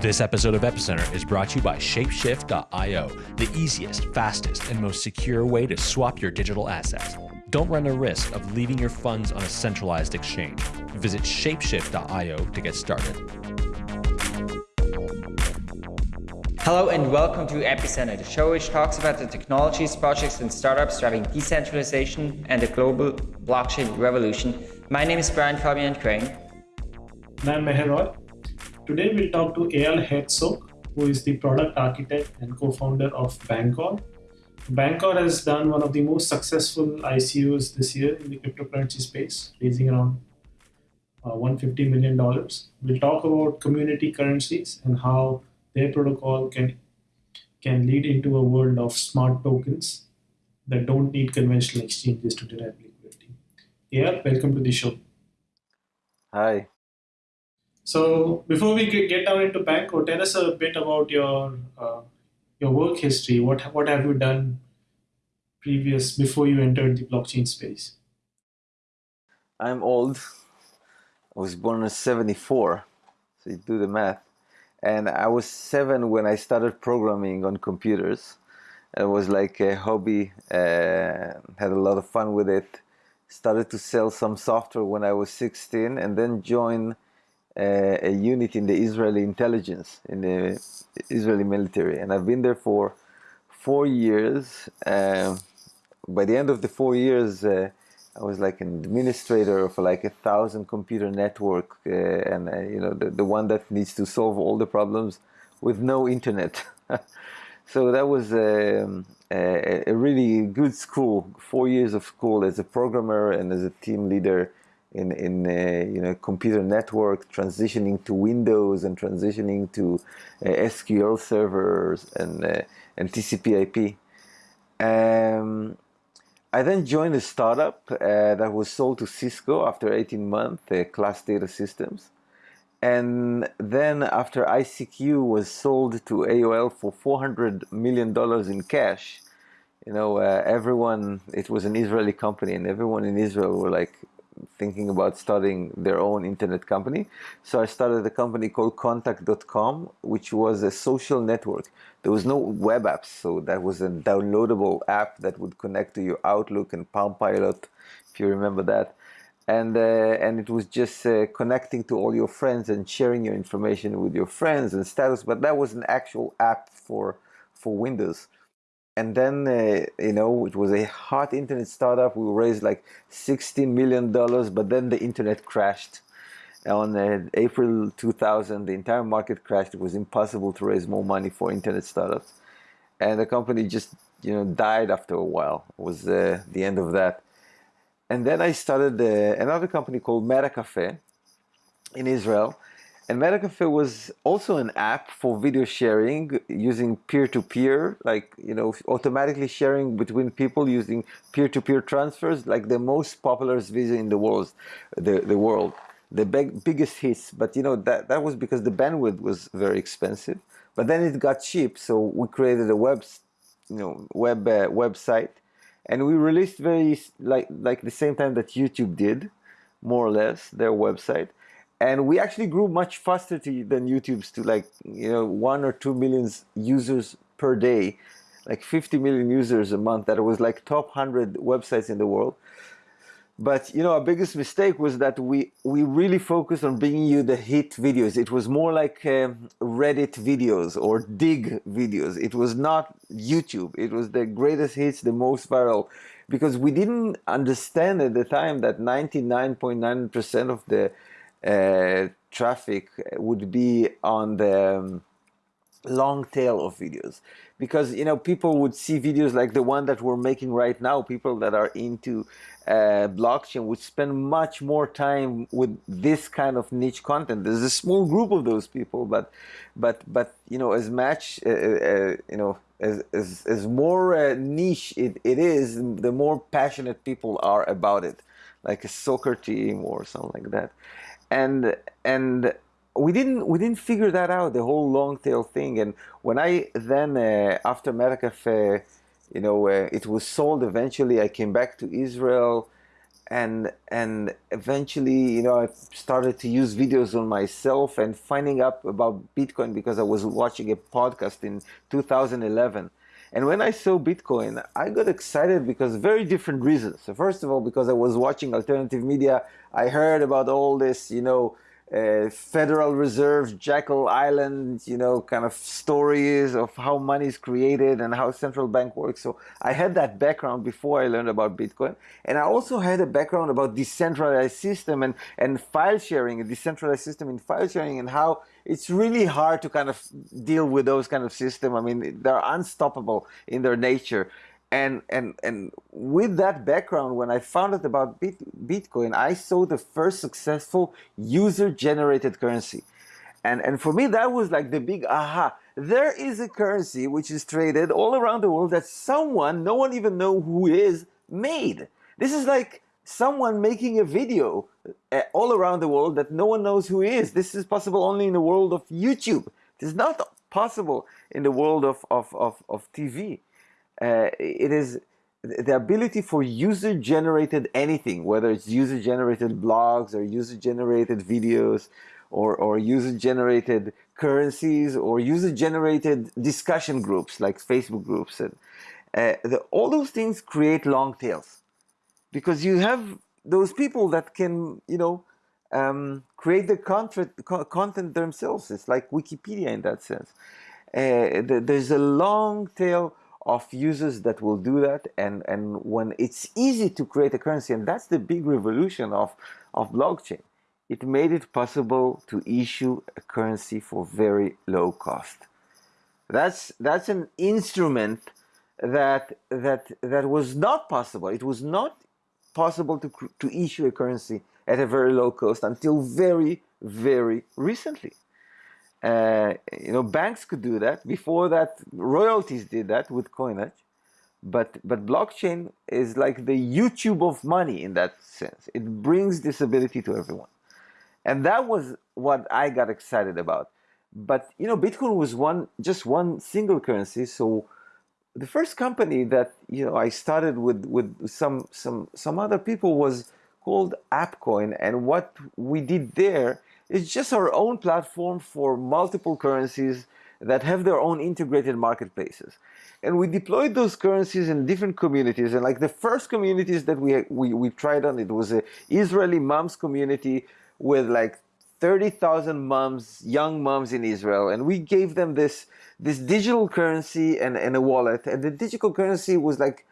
This episode of Epicenter is brought to you by Shapeshift.io, the easiest, fastest, and most secure way to swap your digital assets. Don't run the risk of leaving your funds on a centralized exchange. Visit Shapeshift.io to get started. Hello and welcome to Epicenter, the show which talks about the technologies, projects, and startups driving decentralization and the global blockchain revolution. My name is Brian Fabian Crain. And I'm Meher Roy. Today we'll talk to Eyal Hertzog, who is the product architect and co-founder of Bancor. Bancor has done one of the most successful ICOs this year in the cryptocurrency space, raising around uh, $150 million. We'll talk about community currencies and how their protocol can, can lead into a world of smart tokens that don't need conventional exchanges to derive liquidity. Yeah, welcome to the show. Hi. So before we get down into Bancor, tell us a bit about your uh, your work history. What what have you done previous before you entered the blockchain space? I'm old. I was born in '74, so you do the math. And I was seven when I started programming on computers. It was like a hobby. Uh, had a lot of fun with it. Started to sell some software when I was 16, and then joined uh, a unit in the Israeli intelligence, in the Israeli military, and I've been there for four years. Uh, by the end of the four years, uh, I was like an administrator of like a thousand computer network, uh, and uh, you know the, the one that needs to solve all the problems with no internet. so that was um, a, a really good school, four years of school as a programmer and as a team leader in in uh, you know computer network, transitioning to Windows and transitioning to uh, SQL servers and uh, and TCP/IP. Um, I then joined a startup uh, that was sold to Cisco after 18 months, uh, Class Data Systems. And then after ICQ was sold to AOL for $400 million in cash, you know, uh, everyone, it was an Israeli company and everyone in Israel were like, thinking about starting their own internet company. So I started a company called Contact.com, which was a social network. There was no web apps, so that was a downloadable app that would connect to your Outlook and Palm Pilot, if you remember that. And, uh, and it was just uh, connecting to all your friends and sharing your information with your friends and status, but that was an actual app for, for Windows and then uh, you know it was a hot internet startup. We raised like 60 million dollars but then the internet crashed. On uh, april 2000 the entire market crashed. It was impossible to raise more money for internet startups. And the company just you know died after a while. It was uh, the end of that. And then i started uh, another company called Metacafe in israel and MetaCafe was also an app for video sharing using peer-to-peer, like, you know, automatically sharing between people using peer-to-peer transfers, like the most popular video in the world, the, the world, the big, biggest hits. But, you know, that, that was because the bandwidth was very expensive. But then it got cheap, so we created a web, you know, web uh, website, and we released very like like the same time that YouTube did, more or less, their website and we actually grew much faster to, than YouTube's to like you know one or two million users per day, like 50 million users a month. That was like top 100 websites in the world. But you know, our biggest mistake was that we we really focused on bringing you the hit videos. It was more like um, Reddit videos or Digg videos. It was not YouTube. It was the greatest hits, the most viral, because we didn't understand at the time that 99.9% of the traffic would be on the um, long tail of videos. Because you know people would see videos like the one that we're making right now people that are into uh, blockchain would spend much more time with this kind of niche content. There's a small group of those people but but but you know as much uh, uh, you know as, as, as more uh, niche it, it is the more passionate people are about it. Like a soccer team or something like that and and we didn't we didn't figure that out the whole long tail thing and when I then uh, after Metacafe you know, uh, it was sold eventually. I came back to Israel and and eventually you know I started to use videos on myself and finding out about Bitcoin because I was watching a podcast in 2011 and when I saw Bitcoin I got excited because very different reasons so first of all because I was watching alternative media I heard about all this you know uh, Federal Reserve, Jekyll Island, you know, kind of stories of how money is created and how central bank works. So I had that background before I learned about Bitcoin. And I also had a background about decentralized system and, and file sharing, a decentralized system in file sharing and how it's really hard to kind of deal with those kind of system. I mean, they're unstoppable in their nature. And and and with that background when i found out about bitcoin i saw the first successful user generated currency. And and for me that was like the big aha. There is a currency which is traded all around the world that someone no one even know who is made. This is like someone making a video uh, all around the world that no one knows who is. This is possible only in the world of youtube. It is not possible in the world of of of, of tv uh, it is the ability for user-generated anything, whether it's user-generated blogs or user-generated videos or, or user-generated currencies or user-generated discussion groups like Facebook groups. And, uh, the, all those things create long tails because you have those people that can, you know, um, create the content, content themselves. It's like Wikipedia in that sense. Uh, there's a long tail of users that will do that and and when it's easy to create a currency and that's the big revolution of of blockchain it made it possible to issue a currency for very low cost that's that's an instrument that that that was not possible it was not possible to to issue a currency at a very low cost until very very recently uh, you know, banks could do that. Before that, royalties did that with coinage. But, but blockchain is like the YouTube of money in that sense. It brings this ability to everyone. And that was what I got excited about. But, you know, Bitcoin was one, just one single currency. So the first company that, you know, I started with, with some, some, some other people was called AppCoin. And what we did there is just our own platform for multiple currencies that have their own integrated marketplaces. And we deployed those currencies in different communities. And like the first communities that we, we, we tried on, it was a Israeli moms community with like 30,000 moms, young moms in Israel. And we gave them this, this digital currency and, and a wallet. And the digital currency was like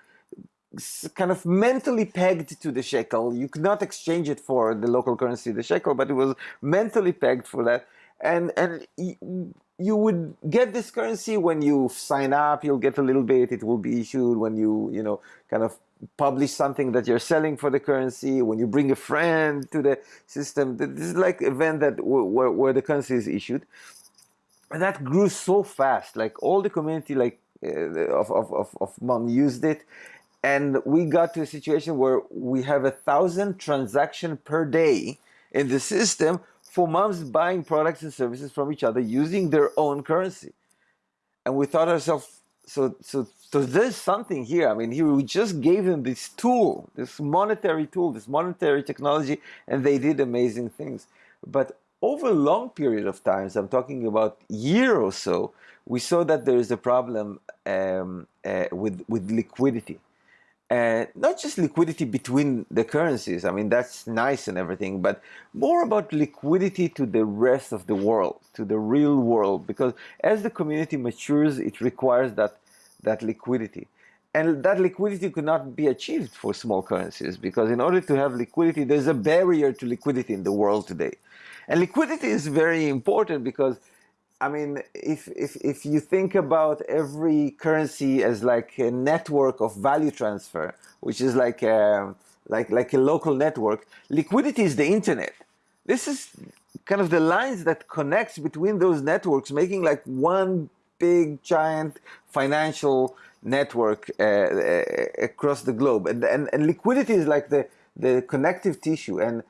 kind of mentally pegged to the shekel. You could not exchange it for the local currency, the shekel, but it was mentally pegged for that. And and you would get this currency when you sign up. You'll get a little bit. It will be issued when you you know kind of publish something that you're selling for the currency. When you bring a friend to the system, this is like event that where, where the currency is issued. And that grew so fast. Like all the community like uh, of, of, of, of mom used it and we got to a situation where we have a thousand transactions per day in the system for moms buying products and services from each other using their own currency. And we thought ourselves, so, so, so there's something here. I mean, here we just gave them this tool, this monetary tool, this monetary technology, and they did amazing things. But over a long period of time, so I'm talking about year or so, we saw that there is a problem um, uh, with, with liquidity uh, not just liquidity between the currencies, I mean, that's nice and everything, but more about liquidity to the rest of the world, to the real world, because as the community matures, it requires that, that liquidity. And that liquidity could not be achieved for small currencies, because in order to have liquidity, there's a barrier to liquidity in the world today. And liquidity is very important because I mean, if, if, if you think about every currency as like a network of value transfer, which is like a, like, like a local network, liquidity is the internet. This is kind of the lines that connects between those networks, making like one big giant financial network uh, uh, across the globe. And, and, and liquidity is like the, the connective tissue. And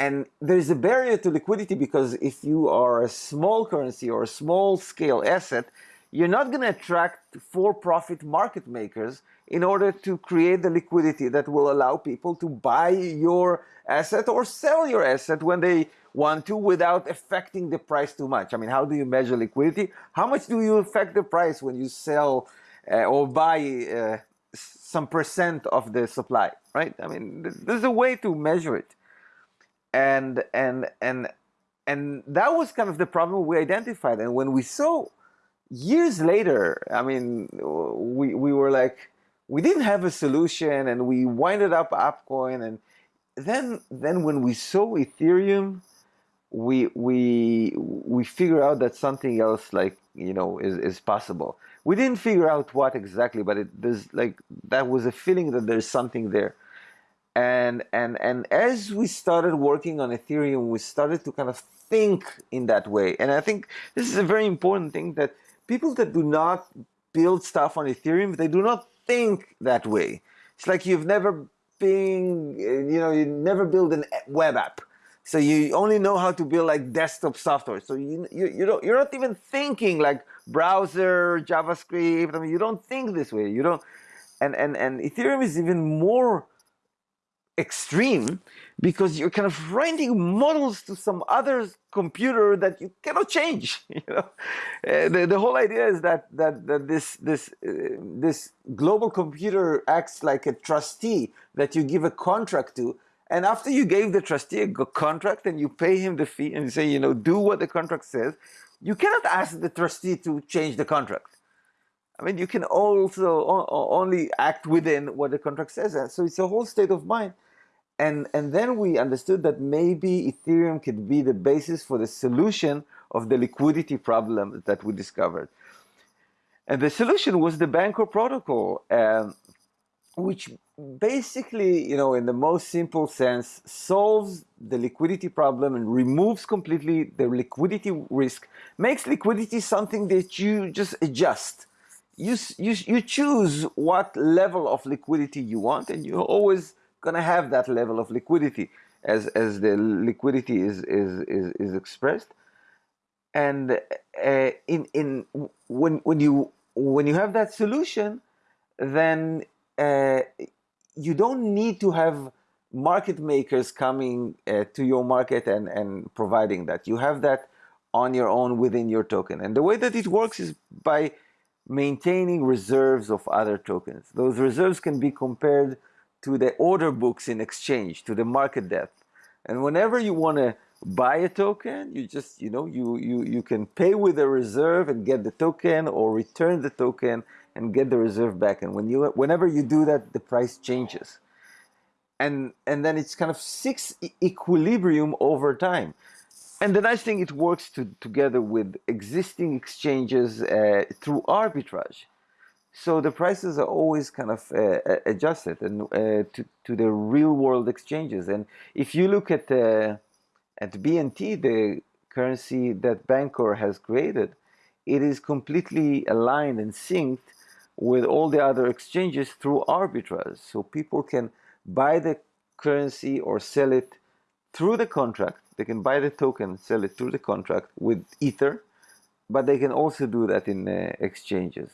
and there's a barrier to liquidity because if you are a small currency or a small scale asset, you're not going to attract for-profit market makers in order to create the liquidity that will allow people to buy your asset or sell your asset when they want to without affecting the price too much. I mean, how do you measure liquidity? How much do you affect the price when you sell uh, or buy uh, some percent of the supply, right? I mean, there's a way to measure it. And, and, and, and that was kind of the problem we identified. And when we saw years later, I mean, we, we were like, we didn't have a solution and we winded up AppCoin. And then, then when we saw Ethereum, we, we, we figure out that something else like, you know, is, is possible. We didn't figure out what exactly, but it, there's like, that was a feeling that there's something there. And, and, and as we started working on Ethereum, we started to kind of think in that way. And I think this is a very important thing that people that do not build stuff on Ethereum, they do not think that way. It's like you've never been, you know, you never build a web app. So you only know how to build like desktop software. So you, you, you don't, you're not even thinking like browser, JavaScript. I mean, you don't think this way. You don't, and, and, and Ethereum is even more extreme because you're kind of writing models to some other computer that you cannot change. You know, uh, the, the whole idea is that that, that this this uh, this global computer acts like a trustee that you give a contract to, and after you gave the trustee a contract and you pay him the fee and say, you know, do what the contract says, you cannot ask the trustee to change the contract. I mean, you can also only act within what the contract says. So it's a whole state of mind and, and then we understood that maybe Ethereum could be the basis for the solution of the liquidity problem that we discovered. And the solution was the Bancor protocol, um, which basically, you know, in the most simple sense, solves the liquidity problem and removes completely the liquidity risk, makes liquidity something that you just adjust. You, you, you choose what level of liquidity you want, and you always going to have that level of liquidity as, as the liquidity is, is, is, is expressed. And uh, in, in, when, when, you, when you have that solution, then uh, you don't need to have market makers coming uh, to your market and, and providing that. You have that on your own within your token. And the way that it works is by maintaining reserves of other tokens. Those reserves can be compared to the order books in exchange, to the market depth. And whenever you want to buy a token, you just, you know, you, you, you can pay with a reserve and get the token or return the token and get the reserve back. And when you, whenever you do that, the price changes. And, and then it's kind of six equilibrium over time. And the nice thing, it works to, together with existing exchanges uh, through arbitrage. So the prices are always kind of uh, adjusted and uh, to, to the real world exchanges. And if you look at uh, at BNT, the currency that Bancor has created, it is completely aligned and synced with all the other exchanges through arbitrage. So people can buy the currency or sell it through the contract. They can buy the token, sell it through the contract with Ether, but they can also do that in uh, exchanges.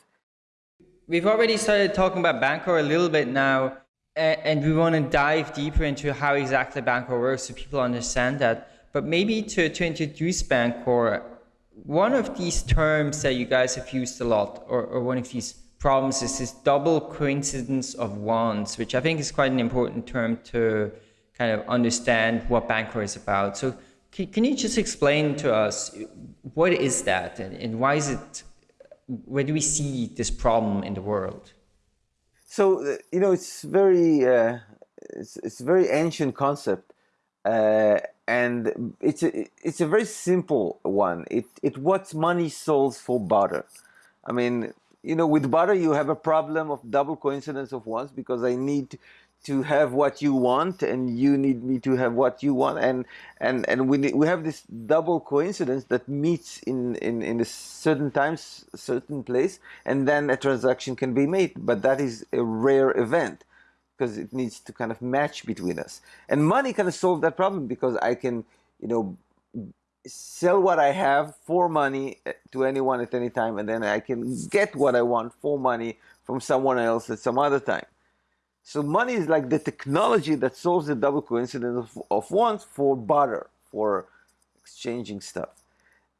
We've already started talking about Bancor a little bit now, and we want to dive deeper into how exactly Bancor works so people understand that. But maybe to, to introduce Bancor, one of these terms that you guys have used a lot, or, or one of these problems is this double coincidence of wants, which I think is quite an important term to kind of understand what Bancor is about. So can, can you just explain to us what is that and, and why is it where do we see this problem in the world? So uh, you know, it's very uh, it's it's a very ancient concept, uh, and it's a it's a very simple one. It it what money solves for barter. I mean, you know, with barter you have a problem of double coincidence of wants because I need to have what you want and you need me to have what you want. And and and we we have this double coincidence that meets in in in a certain times certain place and then a transaction can be made. But that is a rare event because it needs to kind of match between us. And money kind of solve that problem because i can you know sell what I have for money eh, to anyone at any time, and then I can get what I want for money from someone else at some other time. So money is like the technology that solves the double coincidence of, of wants for barter, for exchanging stuff.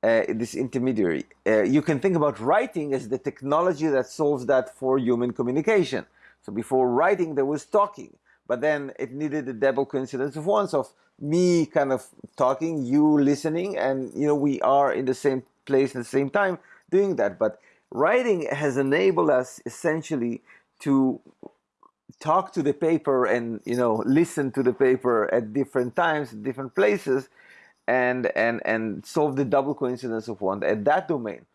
Uh, this intermediary. Uh, you can think about writing as the technology that solves that for human communication. So before writing, there was talking, but then it needed a double coincidence of wants of me kind of talking, you listening, and you know we are in the same place at the same time doing that. But writing has enabled us essentially to talk to the paper and you know listen to the paper at different times, different places, and and and solve the double coincidence of want at that domain.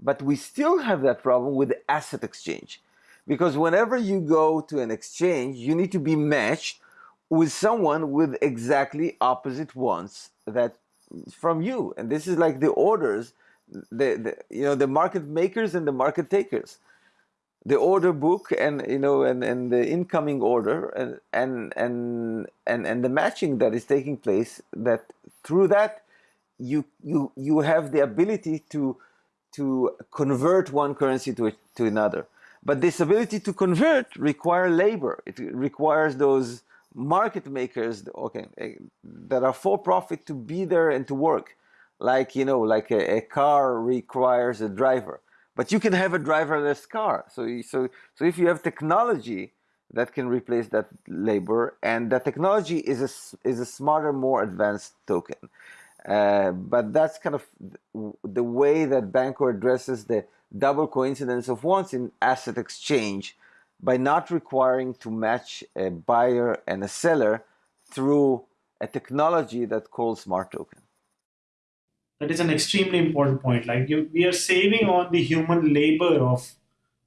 But we still have that problem with asset exchange. Because whenever you go to an exchange, you need to be matched with someone with exactly opposite wants that from you and this is like the orders the, the you know the market makers and the market takers the order book and you know and, and the incoming order and, and and and and the matching that is taking place that through that you you you have the ability to to convert one currency to to another. But this ability to convert require labor. It requires those market makers okay eh, that are for profit to be there and to work. Like you know like a, a, car requires a driver but you can have a driverless car so so so if you have technology that can replace that labor and that technology is a is a smarter more advanced token uh, but that's kind of the way that Bancor addresses the double coincidence of wants in asset exchange by not requiring to match a buyer and a seller through a technology that calls smart token. That is an extremely important point. Like you, we are saving on the human labor of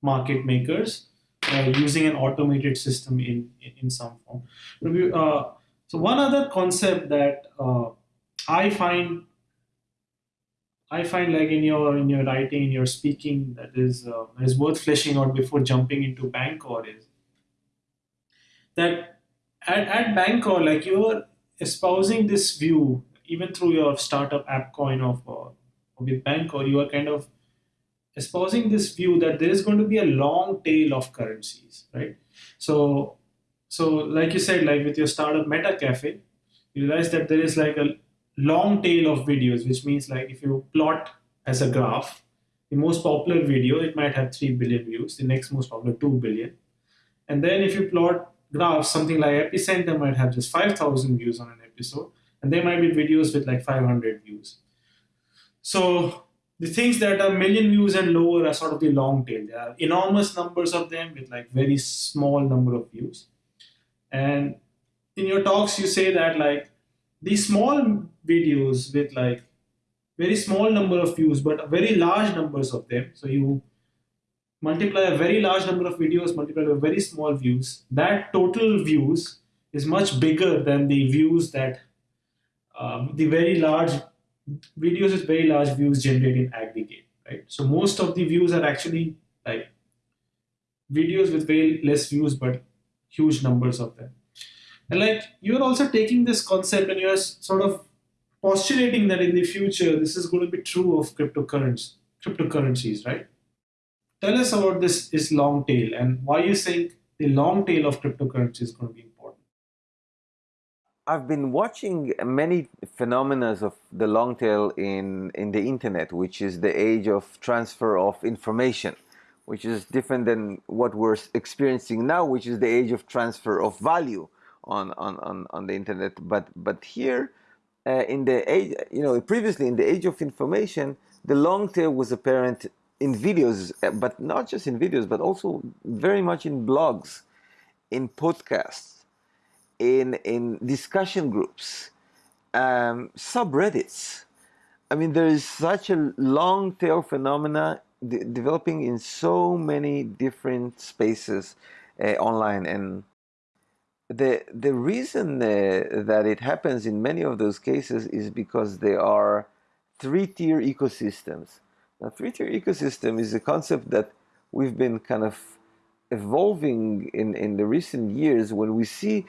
market makers uh, using an automated system in in some form. Uh, so one other concept that uh, I find I find like in your in your writing, in your speaking, that is uh, is worth fleshing out before jumping into Bancor is that at, at Bancor, like you're espousing this view, even through your startup AppCoin of uh, with Bancor, you are kind of espousing this view that there is going to be a long tail of currencies, right? So, so like you said, like with your startup Metacafe, you realize that there is like a long tail of videos, which means like if you plot as a graph, the most popular video, it might have 3 billion views, the next most popular 2 billion. And then if you plot graphs, something like Epicenter might have just 5,000 views on an episode, and there might be videos with like 500 views. So the things that are million views and lower are sort of the long tail. There are enormous numbers of them with like very small number of views. And in your talks, you say that like these small videos with like very small number of views but very large numbers of them so you multiply a very large number of videos multiplied by very small views that total views is much bigger than the views that um, the very large videos with very large views generated in aggregate right so most of the views are actually like videos with very less views but huge numbers of them and like you're also taking this concept and you're sort of postulating that in the future this is going to be true of cryptocurrencies, cryptocurrencies, right? Tell us about this is long tail and why you think the long tail of cryptocurrency is going to be. I've been watching many phenomena of the long tail in, in the internet, which is the age of transfer of information, which is different than what we're experiencing now, which is the age of transfer of value on, on, on, on the internet. But, but here, uh, in the age, you know, previously in the age of information, the long tail was apparent in videos, but not just in videos, but also very much in blogs, in podcasts, in, in discussion groups, um, subreddits. I mean, there is such a long tail phenomena de developing in so many different spaces uh, online. And the the reason uh, that it happens in many of those cases is because they are three-tier ecosystems. Now, three-tier ecosystem is a concept that we've been kind of evolving in, in the recent years when we see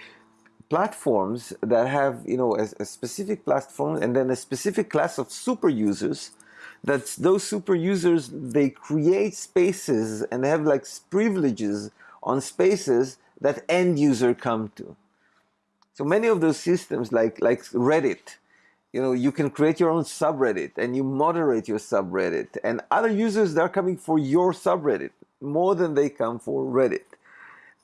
platforms that have you know a, a, specific platform and then a specific class of super users that those super users they create spaces and they have like privileges on spaces that end user come to. So many of those systems like like reddit you know you can create your own subreddit and you moderate your subreddit and other users that are coming for your subreddit more than they come for reddit.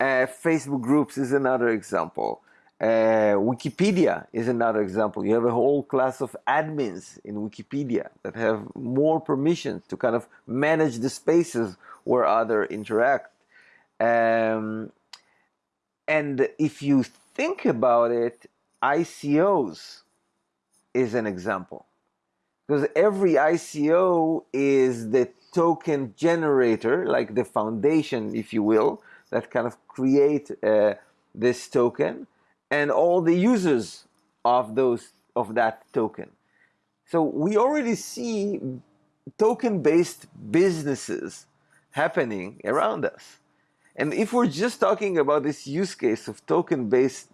Uh, facebook groups is another example uh, Wikipedia is another example. You have a whole class of admins in Wikipedia that have more permissions to kind of manage the spaces where others interact. Um, and if you think about it, ICOs is an example. Because every ICO is the token generator, like the foundation, if you will, that kind of create uh, this token and all the users of those of that token. So we already see token-based businesses happening around us. And if we're just talking about this use case of token-based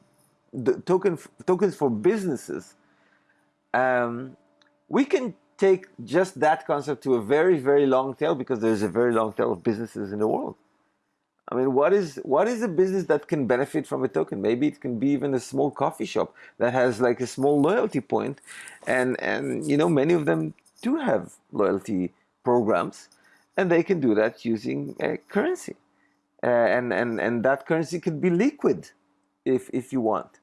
token tokens for businesses, um, we can take just that concept to a very, very long tail because there's a very long tail of businesses in the world. I mean, what is what is a business that can benefit from a token? Maybe it can be even a small coffee shop that has like a small loyalty point, and and you know many of them do have loyalty programs, and they can do that using a currency, uh, and and and that currency could be liquid, if if you want,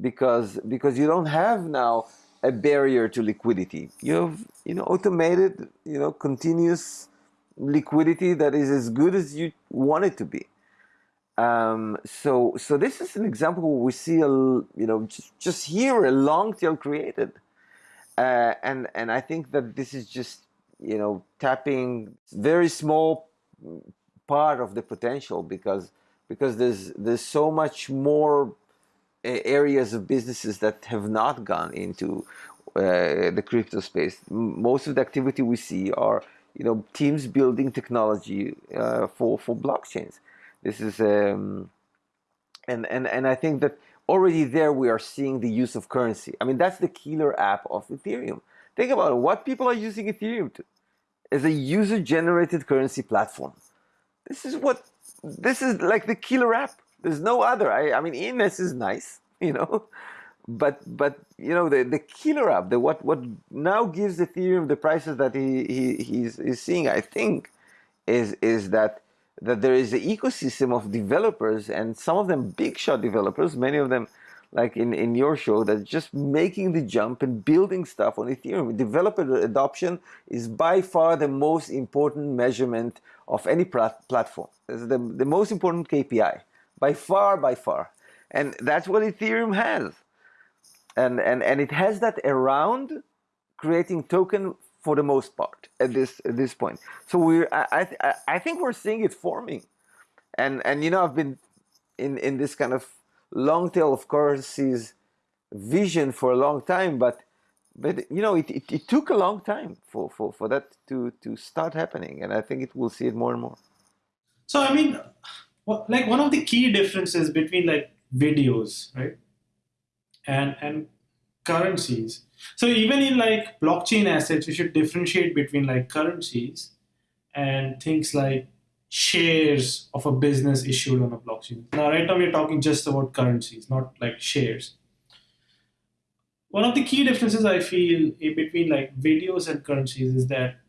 because because you don't have now a barrier to liquidity. You have you know automated you know continuous liquidity that is as good as you want it to be. Um, so, so this is an example where we see a, you know, just, just here a long tail created, uh, and and I think that this is just, you know, tapping very small part of the potential because because there's there's so much more uh, areas of businesses that have not gone into uh, the crypto space. Most of the activity we see are you know teams building technology uh, for for blockchains. This is um, and and and I think that already there we are seeing the use of currency. I mean that's the killer app of Ethereum. Think about it. What people are using Ethereum to as a user-generated currency platform. This is what this is like the killer app. There's no other. I, I mean, ENS is nice, you know, but but you know the the killer app the what what now gives ethereum the prices that he, he he's, seeing i think is is that that there is an ecosystem of developers and some of them big shot developers many of them like in in your show that just making the jump and building stuff on ethereum. Developer adoption is by far the most important measurement of any platform. It's the, the most important kpi by far by far. And that's what ethereum has and and and it has that around creating token for the most part at this at this point. So we're I I, I think we're seeing it forming, and and you know I've been in in this kind of long tail of currencies vision for a long time, but but you know it, it, it took a long time for, for, for that to to start happening, and I think it will see it more and more. So I mean, like one of the key differences between like videos, right? And and currencies. So even in like blockchain assets, we should differentiate between like currencies and things like shares of a business issued on a blockchain. Now, right now we're talking just about currencies, not like shares. One of the key differences I feel between like videos and currencies is that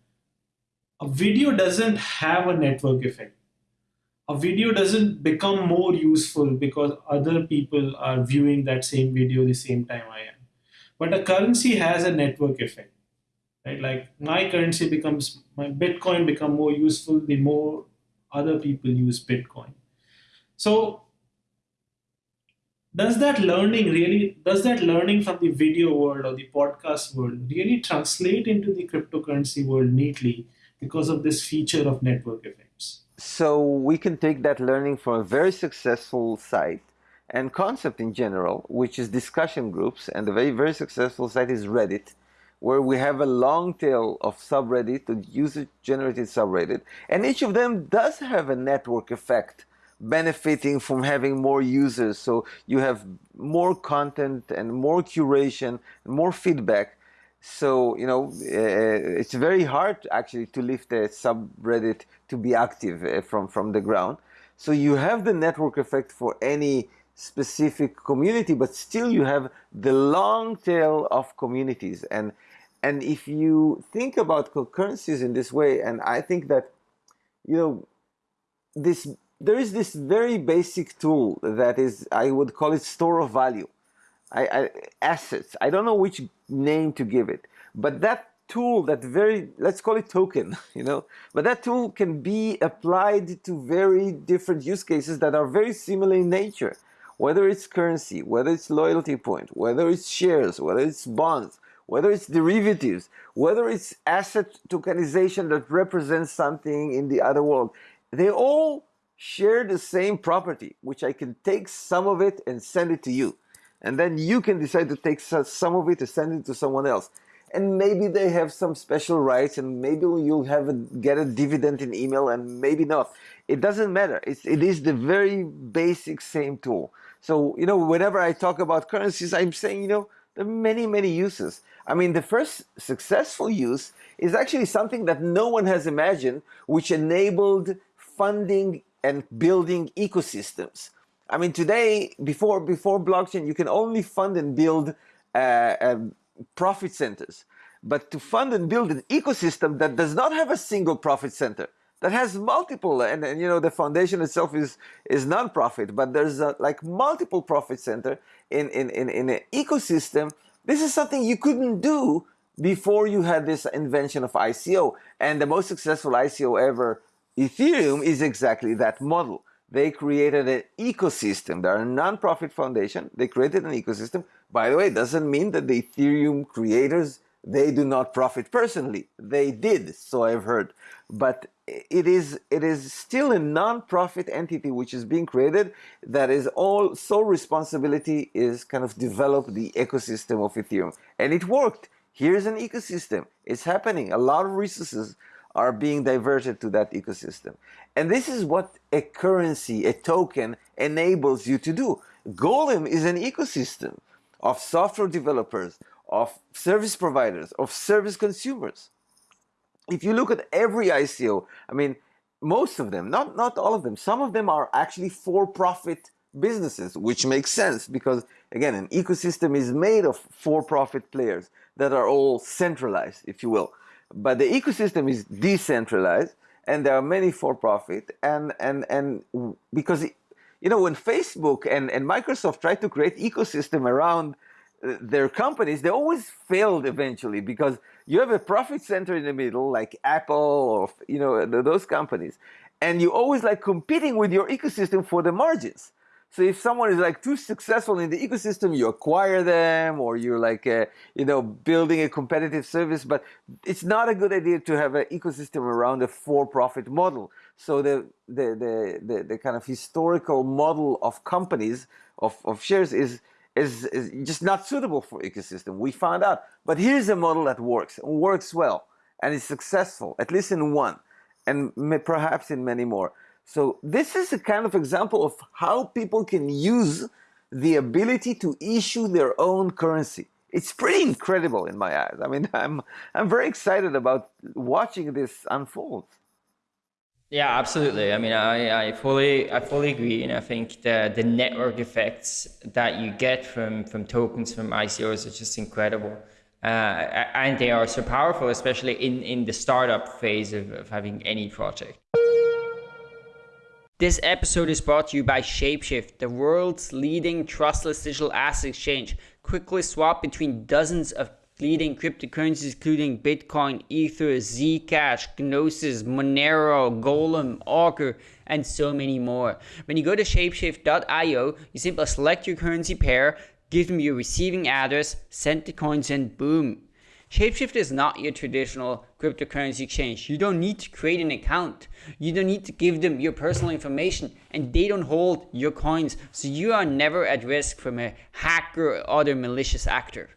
a video doesn't have a network effect a video doesn't become more useful because other people are viewing that same video the same time I am. But a currency has a network effect. Right? Like my currency becomes my Bitcoin become more useful the more other people use Bitcoin. So does that learning really does that learning from the video world or the podcast world really translate into the cryptocurrency world neatly because of this feature of network effects? So we can take that learning from a very successful site and concept in general, which is discussion groups, and the very, very successful site is Reddit, where we have a long tail of subreddit, user-generated subreddit, and each of them does have a network effect benefiting from having more users. So you have more content and more curation, more feedback. So, you know, uh, it's very hard actually to lift a subreddit to be active uh, from, from the ground. So you have the network effect for any specific community, but still you have the long tail of communities. And, and if you think about concurrencies in this way, and I think that, you know, this there is this very basic tool that is, I would call it store of value, I, I, assets. I don't know which name to give it, but that tool, that very, let's call it token, you know, but that tool can be applied to very different use cases that are very similar in nature, whether it's currency, whether it's loyalty point, whether it's shares, whether it's bonds, whether it's derivatives, whether it's asset tokenization that represents something in the other world. They all share the same property, which I can take some of it and send it to you. And then you can decide to take some of it to send it to someone else. And maybe they have some special rights and maybe you'll have a, get a dividend in email and maybe not. It doesn't matter. It's, it is the very basic same tool. So, you know, whenever I talk about currencies, I'm saying, you know, there are many, many uses. I mean, the first successful use is actually something that no one has imagined, which enabled funding and building ecosystems. I mean, today, before, before blockchain, you can only fund and build uh, uh, profit centers. But to fund and build an ecosystem that does not have a single profit center, that has multiple, and, and you know, the foundation itself is, is non-profit, but there's a, like multiple profit center in, in, in, in an ecosystem. This is something you couldn't do before you had this invention of ICO. And the most successful ICO ever Ethereum is exactly that model. They created an ecosystem. They're a non-profit foundation. They created an ecosystem. By the way, it doesn't mean that the Ethereum creators, they do not profit personally. They did, so I've heard. But it is, it is still a non-profit entity which is being created that is all sole responsibility is kind of develop the ecosystem of Ethereum. And it worked. Here's an ecosystem. It's happening. A lot of resources are being diverted to that ecosystem. And this is what a currency, a token, enables you to do. Golem is an ecosystem of software developers, of service providers, of service consumers. If you look at every ICO, I mean, most of them, not, not all of them, some of them are actually for-profit businesses, which makes sense because, again, an ecosystem is made of for-profit players that are all centralized, if you will but the ecosystem is decentralized and there are many for-profit and and and because you know when facebook and and microsoft tried to create ecosystem around uh, their companies they always failed eventually because you have a profit center in the middle like apple or you know those companies and you always like competing with your ecosystem for the margins so if someone is like too successful in the ecosystem, you acquire them or you're like, uh, you know, building a competitive service, but it's not a good idea to have an ecosystem around a for-profit model. So the, the, the, the, the, kind of historical model of companies, of, of shares is, is, is just not suitable for ecosystem. We found out, but here's a model that works, and works well, and is successful, at least in one, and perhaps in many more. So this is a kind of example of how people can use the ability to issue their own currency. It's pretty incredible in my eyes. I mean, I'm, I'm very excited about watching this unfold. Yeah, absolutely. I mean, I, I fully I fully agree, and I think the the network effects that you get from from tokens from ICOs are just incredible, uh, and they are so powerful, especially in in the startup phase of, of having any project. This episode is brought to you by Shapeshift, the world's leading trustless digital asset exchange. Quickly swap between dozens of leading cryptocurrencies including Bitcoin, Ether, Zcash, Gnosis, Monero, Golem, Augur, and so many more. When you go to shapeshift.io, you simply select your currency pair, give them your receiving address, send the coins, and boom, Shapeshift is not your traditional cryptocurrency exchange. You don't need to create an account. You don't need to give them your personal information and they don't hold your coins. So you are never at risk from a hacker or other malicious actor.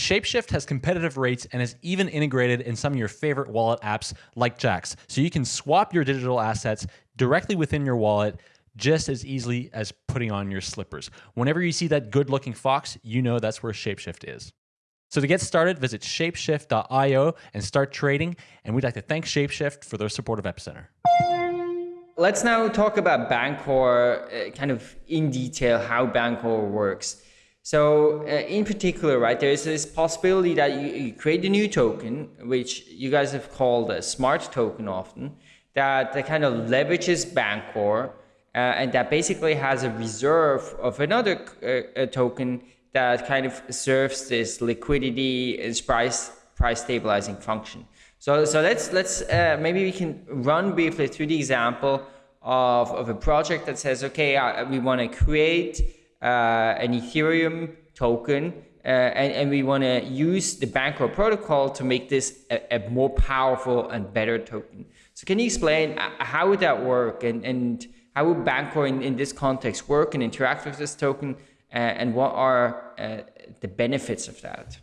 Shapeshift has competitive rates and is even integrated in some of your favorite wallet apps like Jaxx, so you can swap your digital assets directly within your wallet just as easily as putting on your slippers. Whenever you see that good looking fox, you know that's where Shapeshift is. So to get started, visit shapeshift.io and start trading. And we'd like to thank Shapeshift for their support of Epicenter. Let's now talk about Bancor, uh, kind of in detail how Bancor works. So uh, in particular, right, there is this possibility that you, you, create a new token, which you guys have called a smart token often, that, that kind of leverages Bancor uh, and that basically has a reserve of another uh, token that kind of serves this liquidity and price price stabilizing function. So so let's let's uh, maybe we can run briefly through the example of, of a project that says okay uh, we want to create uh, an Ethereum token uh, and, and we want to use the Bancor protocol to make this a, a, more powerful and better token. So can you explain uh, how would that work and, and how would Bancor in, in this context work and interact with this token and what are uh, the benefits of that?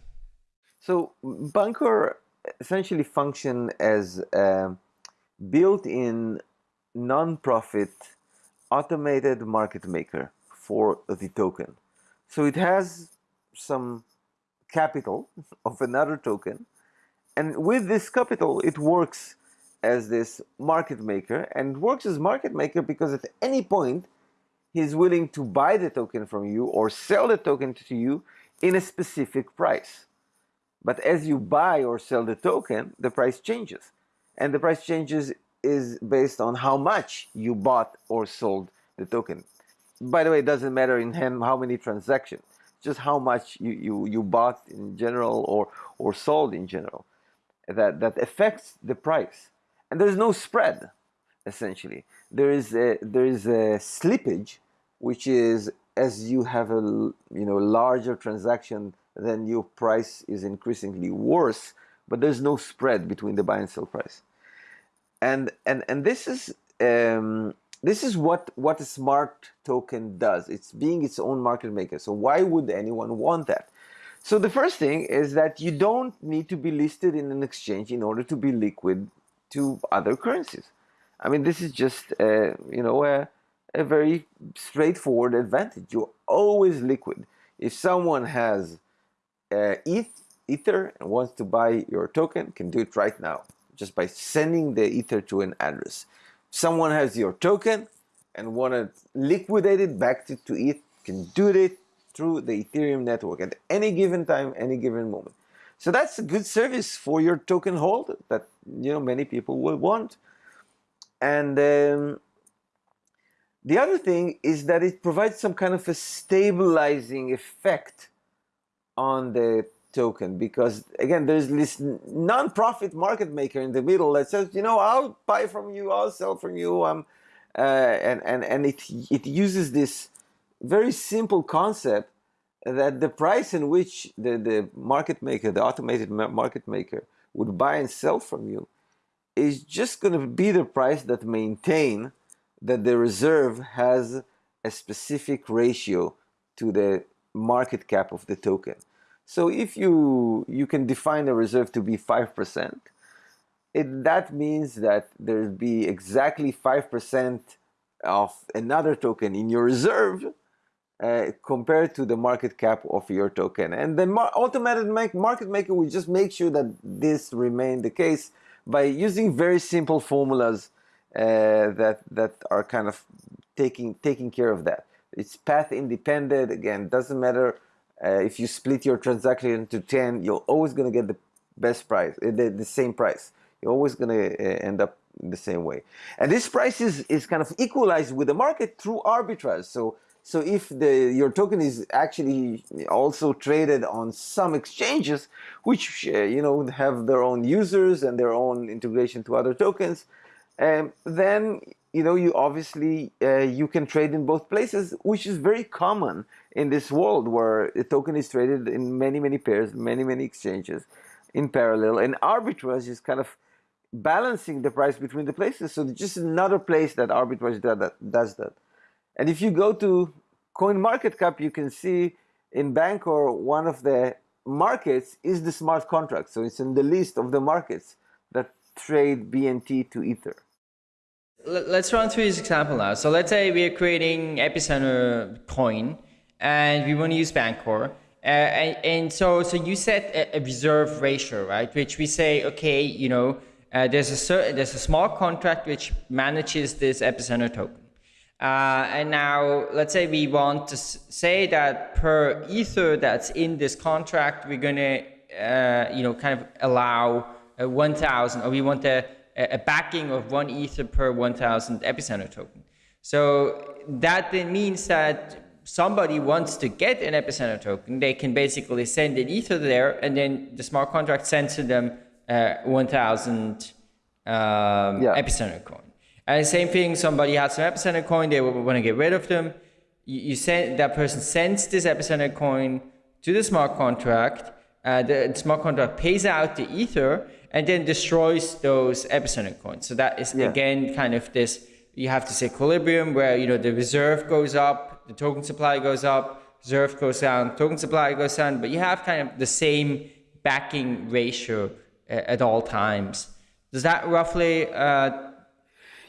So Bancor essentially function as built-in non-profit automated market maker for the token. So it has some capital of another token and with this capital it works as this market maker and works as market maker because at any point he's willing to buy the token from you or sell the token to you in a specific price. But as you buy or sell the token, the price changes. And the price changes is based on how much you bought or sold the token. By the way, it doesn't matter in how many transactions, just how much you, you, you bought in general or, or sold in general. That, that affects the price. And there's no spread essentially. There is a, there is a slippage, which is as you have a you know larger transaction, then your price is increasingly worse, but there's no spread between the buy and sell price. And and and this is um, this is what what a smart token does. It's being its own market maker. So why would anyone want that? So the first thing is that you don't need to be listed in an exchange in order to be liquid to other currencies. I mean, this is just, uh, you know, a, a very straightforward advantage. You're always liquid. If someone has uh, ETH, Ether and wants to buy your token, can do it right now just by sending the Ether to an address. Someone has your token and want to liquidate it back to, to ETH, can do it through the Ethereum network at any given time, any given moment. So that's a good service for your token holder that you know many people will want. And um, the other thing is that it provides some kind of a stabilizing effect on the token because again there's this non-profit market maker in the middle that says you know I'll buy from you I'll sell from you um, uh, and and and it it uses this very simple concept that the price in which the, the market maker, the automated market maker, would buy and sell from you is just going to be the price that maintain that the reserve has a specific ratio to the market cap of the token. So if you you can define a reserve to be 5%, it, that means that there'd be exactly 5% of another token in your reserve uh, compared to the market cap of your token. And the automated market maker will just make sure that this remain the case by using very simple formulas uh, that that are kind of taking taking care of that. It's path independent. Again, doesn't matter uh, if you split your transaction into ten. You're always going to get the best price, uh, the, the same price. You're always going to uh, end up the same way. And this price is, is kind of equalized with the market through arbitrage. So so if the your token is actually also traded on some exchanges, which uh, you know have their own users and their own integration to other tokens, um, then you know you obviously uh, you can trade in both places, which is very common in this world where a token is traded in many many pairs, many many exchanges in parallel, and arbitrage is kind of balancing the price between the places. So just another place that arbitrage does that. And if you go to CoinMarketCap, you can see in Bancor, one of the markets is the smart contract. So it's in the list of the markets that trade BNT to Ether. Let's run through this example now. So let's say we are creating Epicenter coin and we want to use Bancor. Uh, and, and, so, so you set a, a, reserve ratio, right? Which we say, okay, you know, uh, there's a certain, there's a small contract which manages this Epicenter token. Uh, and now, let's say we want to say that per ether that's in this contract, we're going to, uh, you know, kind of allow 1,000, or we want a, a backing of one ether per 1,000 epicenter token. So that then means that somebody wants to get an epicenter token, they can basically send an ether there, and then the smart contract sends to them uh, 1,000 um, yeah. epicenter coin. And same thing, somebody has some epicenter coin, they want to get rid of them. You, you send that person sends this epicenter coin to the smart contract. Uh, the smart contract pays out the ether, and then destroys those epicenter coins. So that is yeah. again kind of this. You have this equilibrium where you know the reserve goes up, the token supply goes up, reserve goes down, token supply goes down, but you have kind of the same backing ratio at all times. Does that roughly? Uh,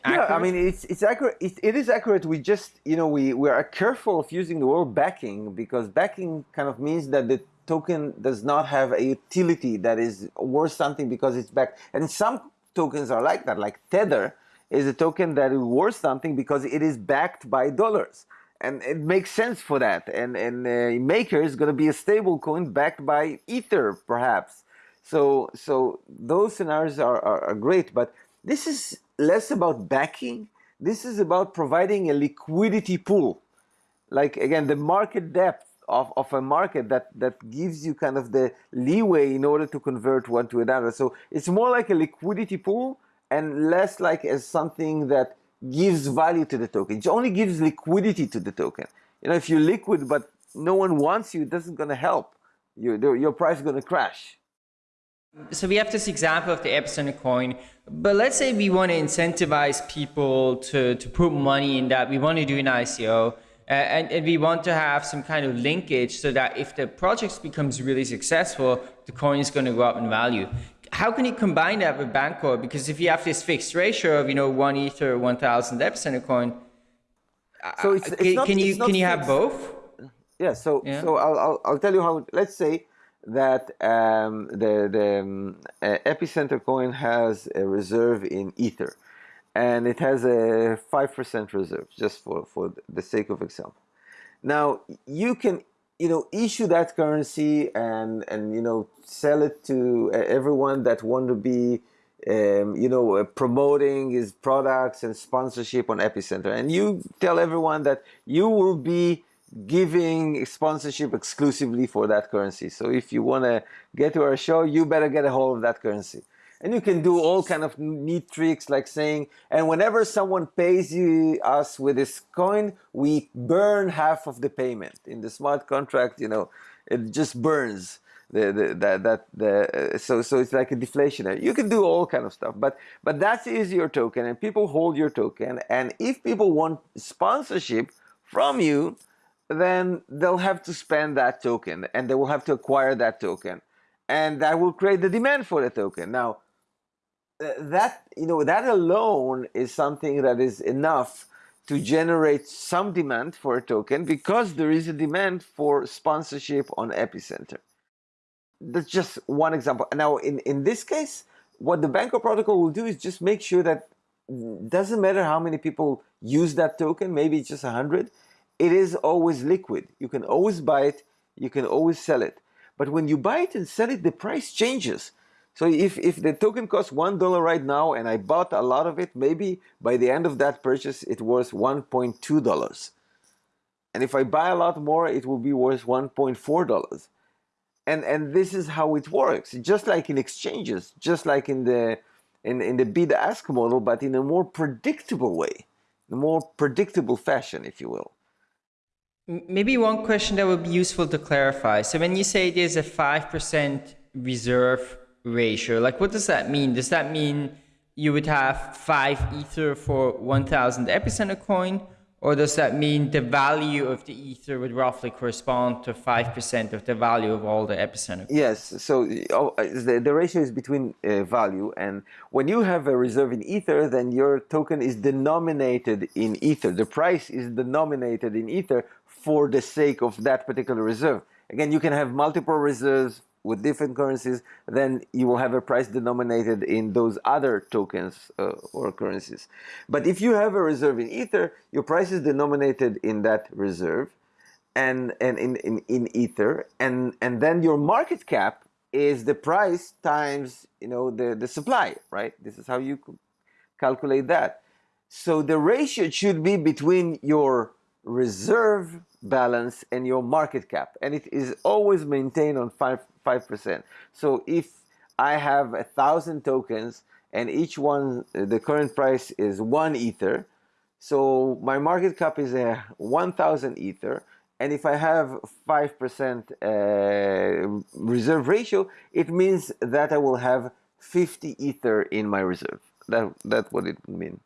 yeah, I mean it's it's accurate. It, it is accurate. We just you know we we are careful of using the word backing because backing kind of means that the token does not have a utility that is worth something because it's backed. And some tokens are like that, like Tether is a token that is worth something because it is backed by dollars. And it makes sense for that. And, and uh, Maker is going to be a stable coin backed by Ether, perhaps. So, so those scenarios are, are, are great. But this is less about backing. This is about providing a liquidity pool. Like, again, the market depth of, of a market that, that gives you kind of the leeway in order to convert one to another. So it's more like a liquidity pool and less like as something that gives value to the token. It only gives liquidity to the token. You know, if you're liquid but no one wants you, it doesn't going to help. You, your price is going to crash. So we have this example of the Epicenter coin, but let's say we want to incentivize people to, to put money in that. We want to do an ICO. And, and, we want to have some kind of linkage so that if the project becomes really successful, the coin is going to go up in value. How can you combine that with Bancor? Because if you have this fixed ratio of, you know, one Ether, 1,000 epicenter coin, so it's, it's can, not, can you, can you have both? Yeah, so, yeah. so I'll, I'll, I'll tell you how, let's say that um, the, the um, uh, epicenter coin has a reserve in Ether and it has a 5% reserve just for, for the sake of example. Now you can you know issue that currency and and you know sell it to everyone that want to be um, you know uh, promoting his products and sponsorship on Epicenter and you tell everyone that you will be giving sponsorship exclusively for that currency. So if you want to get to our show, you better get a hold of that currency. And you can do all kind of neat tricks like saying, and whenever someone pays you us with this coin, we burn half of the payment. In the smart contract, you know, it just burns. The, the, that, that, the, so, so it's like a deflationary. You can do all kind of stuff, but, but that is your token and people hold your token. And if people want sponsorship from you, then they'll have to spend that token and they will have to acquire that token and that will create the demand for the token. Now, uh, that you know that alone is something that is enough to generate some demand for a token because there is a demand for sponsorship on Epicenter. That's just one example. Now, in, in this case, what the Bancor protocol will do is just make sure that mm, doesn't matter how many people use that token, maybe it's just 100, it is always liquid. You can always buy it, you can always sell it. But when you buy it and sell it, the price changes. So if, if the token costs $1 right now and I bought a lot of it, maybe by the end of that purchase it was $1.2. And if I buy a lot more, it will be worth $1.4. And, and this is how it works, just like in exchanges, just like in the, in, in the bid-ask model, but in a more predictable way, a more predictable fashion, if you will. Maybe one question that would be useful to clarify. So when you say there's a 5% reserve ratio. Like, what does that mean? Does that mean you would have five ether for 1000 epicenter coin? Or does that mean the value of the ether would roughly correspond to 5% of the value of all the epicenter? Yes, so oh, the, the ratio is between uh, value and when you have a reserve in ether, then your token is denominated in ether. The price is denominated in ether for the sake of that particular reserve. Again, you can have multiple reserves with different currencies, then you will have a price denominated in those other tokens uh, or currencies. But if you have a reserve in Ether, your price is denominated in that reserve and, and in, in, in Ether, and, and then your market cap is the price times you know the, the supply, right? This is how you calculate that. So the ratio should be between your reserve balance and your market cap and it is always maintained on 5 5%. So if I have a thousand tokens and each one the current price is one ether so my market cap is a 1000 ether and if I have 5% uh, reserve ratio it means that I will have 50 ether in my reserve that that's what it would mean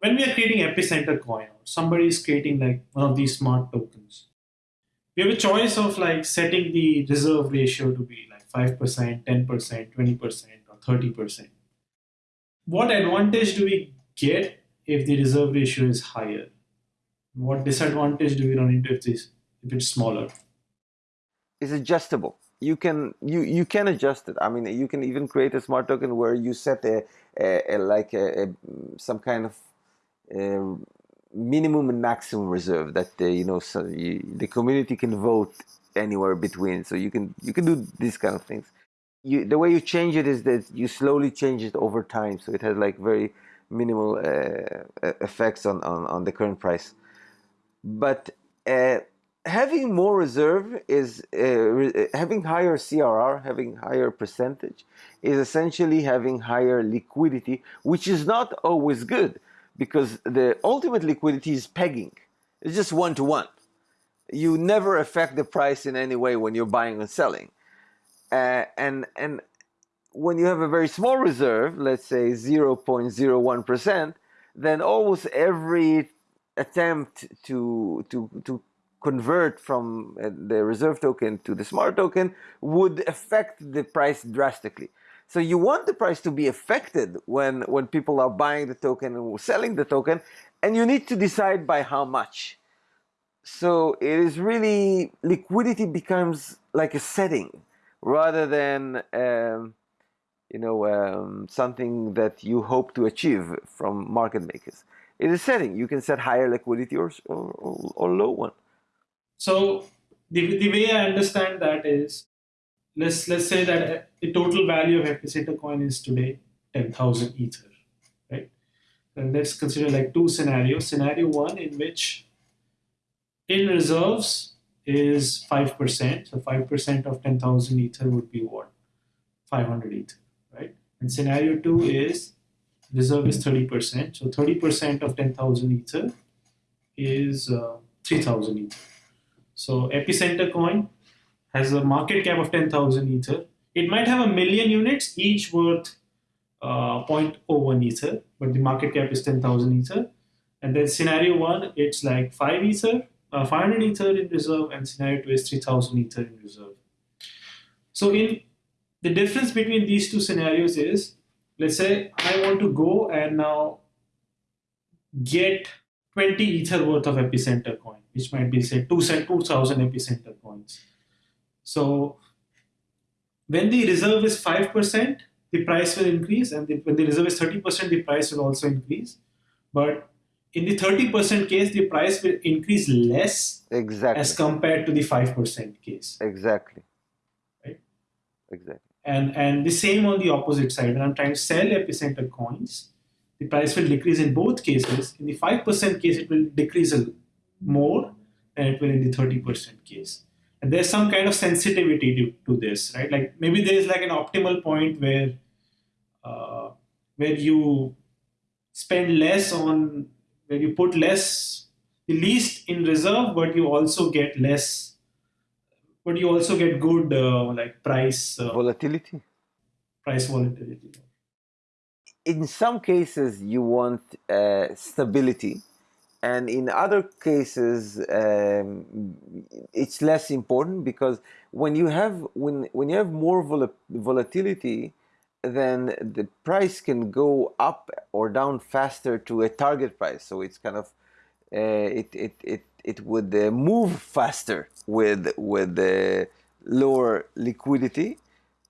when we are creating epicenter coin or somebody is creating like one of these smart tokens. We have a choice of like setting the reserve ratio to be like 5% 10% 20% or 30% what advantage do we get if the reserve ratio is higher? What disadvantage do we run into if this if it's smaller? It's adjustable. You can you you can adjust it. I mean you can even create a smart token where you set a, a, a like a, a, some kind of uh, minimum and maximum reserve that uh, you know so you, the community can vote anywhere between. So you can you can do these kind of things. You the way you change it is that you slowly change it over time. So it has like very minimal uh, effects on, on on the current price. But uh, having more reserve is uh, having higher CRR, having higher percentage, is essentially having higher liquidity, which is not always good because the ultimate liquidity is pegging. It's just one to one. You never affect the price in any way when you're buying and selling. Uh, and and when you have a very small reserve, let's say 0.01%, then almost every attempt to to to convert from uh, the reserve token to the smart token would affect the price drastically. So you want the price to be affected when, when people are buying the token and selling the token, and you need to decide by how much. So it is really, liquidity becomes like a setting rather than, um, you know, um, something that you hope to achieve from market makers. It is setting. You can set higher liquidity or, or, or low one. So the, the way I understand that is let's let's say that the total value of epicenter coin is today 10,000 ether, right? And let's consider like two scenarios. Scenario one in which in reserves is 5%. So 5% of 10,000 ether would be what? 500 ether, right? And scenario two is reserve is 30%. So 30% of 10,000 ether is uh, 3,000 ether. So epicenter coin has a market cap of 10,000 Ether. It might have a million units, each worth uh, 0.01 Ether, but the market cap is 10,000 Ether. And then scenario one, it's like 5 Ether, uh, 500 Ether in reserve, and scenario two is 3,000 Ether in reserve. So in the difference between these two scenarios is, let's say I want to go and now get 20 Ether worth of epicenter coin, which might be say 2,000 epicenter coins. So when the reserve is 5%, the price will increase, and the, when the reserve is 30%, the price will also increase. But in the 30% case, the price will increase less exactly. as compared to the 5% case. Exactly. Right? Exactly. And, and the same on the opposite side. When I'm trying to sell epicenter coins, the price will decrease in both cases. In the 5% case, it will decrease more than it will in the 30% case and there's some kind of sensitivity to, to this right? Like maybe there is like an optimal point where uh, where you spend less on where you put less the least in reserve but you also get less but you also get good uh, like price uh, volatility? price volatility. In some cases you want uh, stability and in other cases um, it's less important because when you have when when you have more vol volatility then the price can go up or down faster to a target price. So it's kind of uh, it, it it it would uh, move faster with with the lower liquidity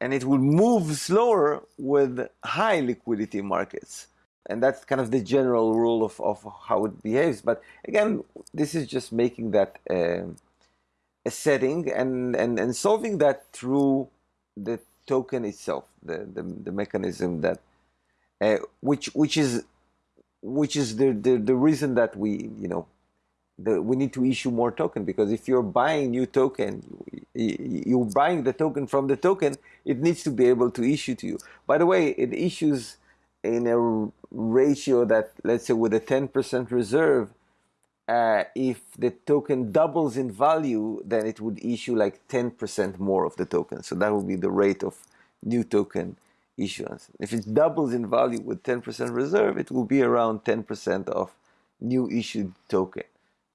and it will move slower with high liquidity markets and that's kind of the general rule of, of how it behaves. But again, this is just making that uh, a setting and, and, and solving that through the token itself, the, the, the mechanism that, uh, which, which is, which is the, the, the reason that we, you know, the, we need to issue more token because if you're buying new token, you, you're buying the token from the token, it needs to be able to issue to you. By the way, it issues in a ratio that, let's say with a 10% reserve, uh, if the token doubles in value, then it would issue like 10% more of the token. So that would be the rate of new token issuance. If it doubles in value with 10% reserve, it will be around 10% of new issued token.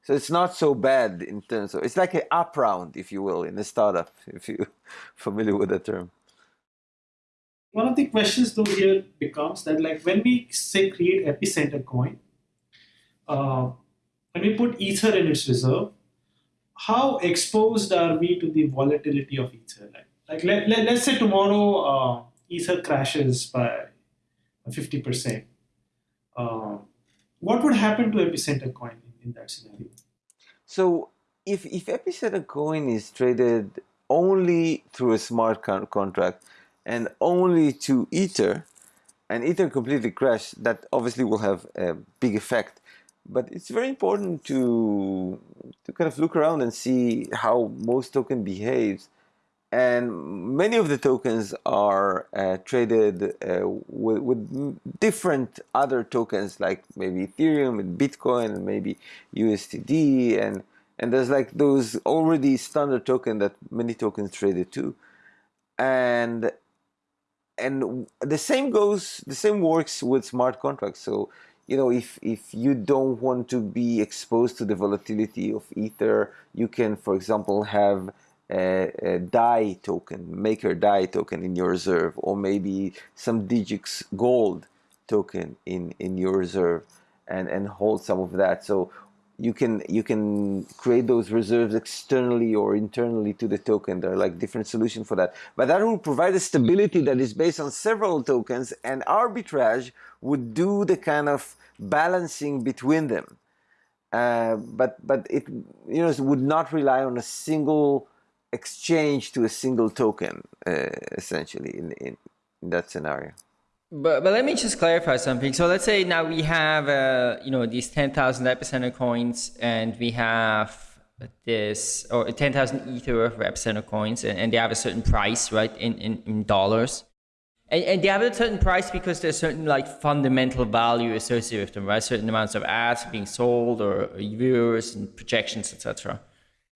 So it's not so bad in terms of, it's like an up round, if you will, in a startup, if you're familiar with the term one of the questions though here becomes that like when we say create epicenter coin, uh, when we put ether in its reserve, how exposed are we to the volatility of ether? Like, like let, let, let's say tomorrow uh, ether crashes by 50%. Uh, what would happen to epicenter coin in, in that scenario? So if, if epicenter coin is traded only through a smart con contract, and only to Ether, and Ether completely crashed, that obviously will have a big effect. But it's very important to, to kind of look around and see how most token behaves. And many of the tokens are uh, traded uh, with, with, different other tokens like maybe Ethereum and Bitcoin and maybe USDT and and there's like those already standard token that many tokens traded too. And and the same goes the same works with smart contracts. So you know if if you don't want to be exposed to the volatility of ether you can for example have a, a DAI token maker DAI token in your reserve or maybe some digix gold token in in your reserve and and hold some of that. So you can you can create those reserves externally or internally to the token. There are like different solutions for that. But that will provide a stability that is based on several tokens and arbitrage would do the kind of balancing between them. Uh, but but it you know would not rely on a single exchange to a single token uh, essentially in, in, in that scenario. But, but let me just clarify something. So let's say now we have, uh, you know, these 10,000 epicenter coins and we have this, or 10,000 ether of epicenter coins and, and, they have a certain price, right, in, in, in dollars. And, and, they have a certain price because there's certain like fundamental value associated with them, right? Certain amounts of ads being sold or, or viewers and projections, etc.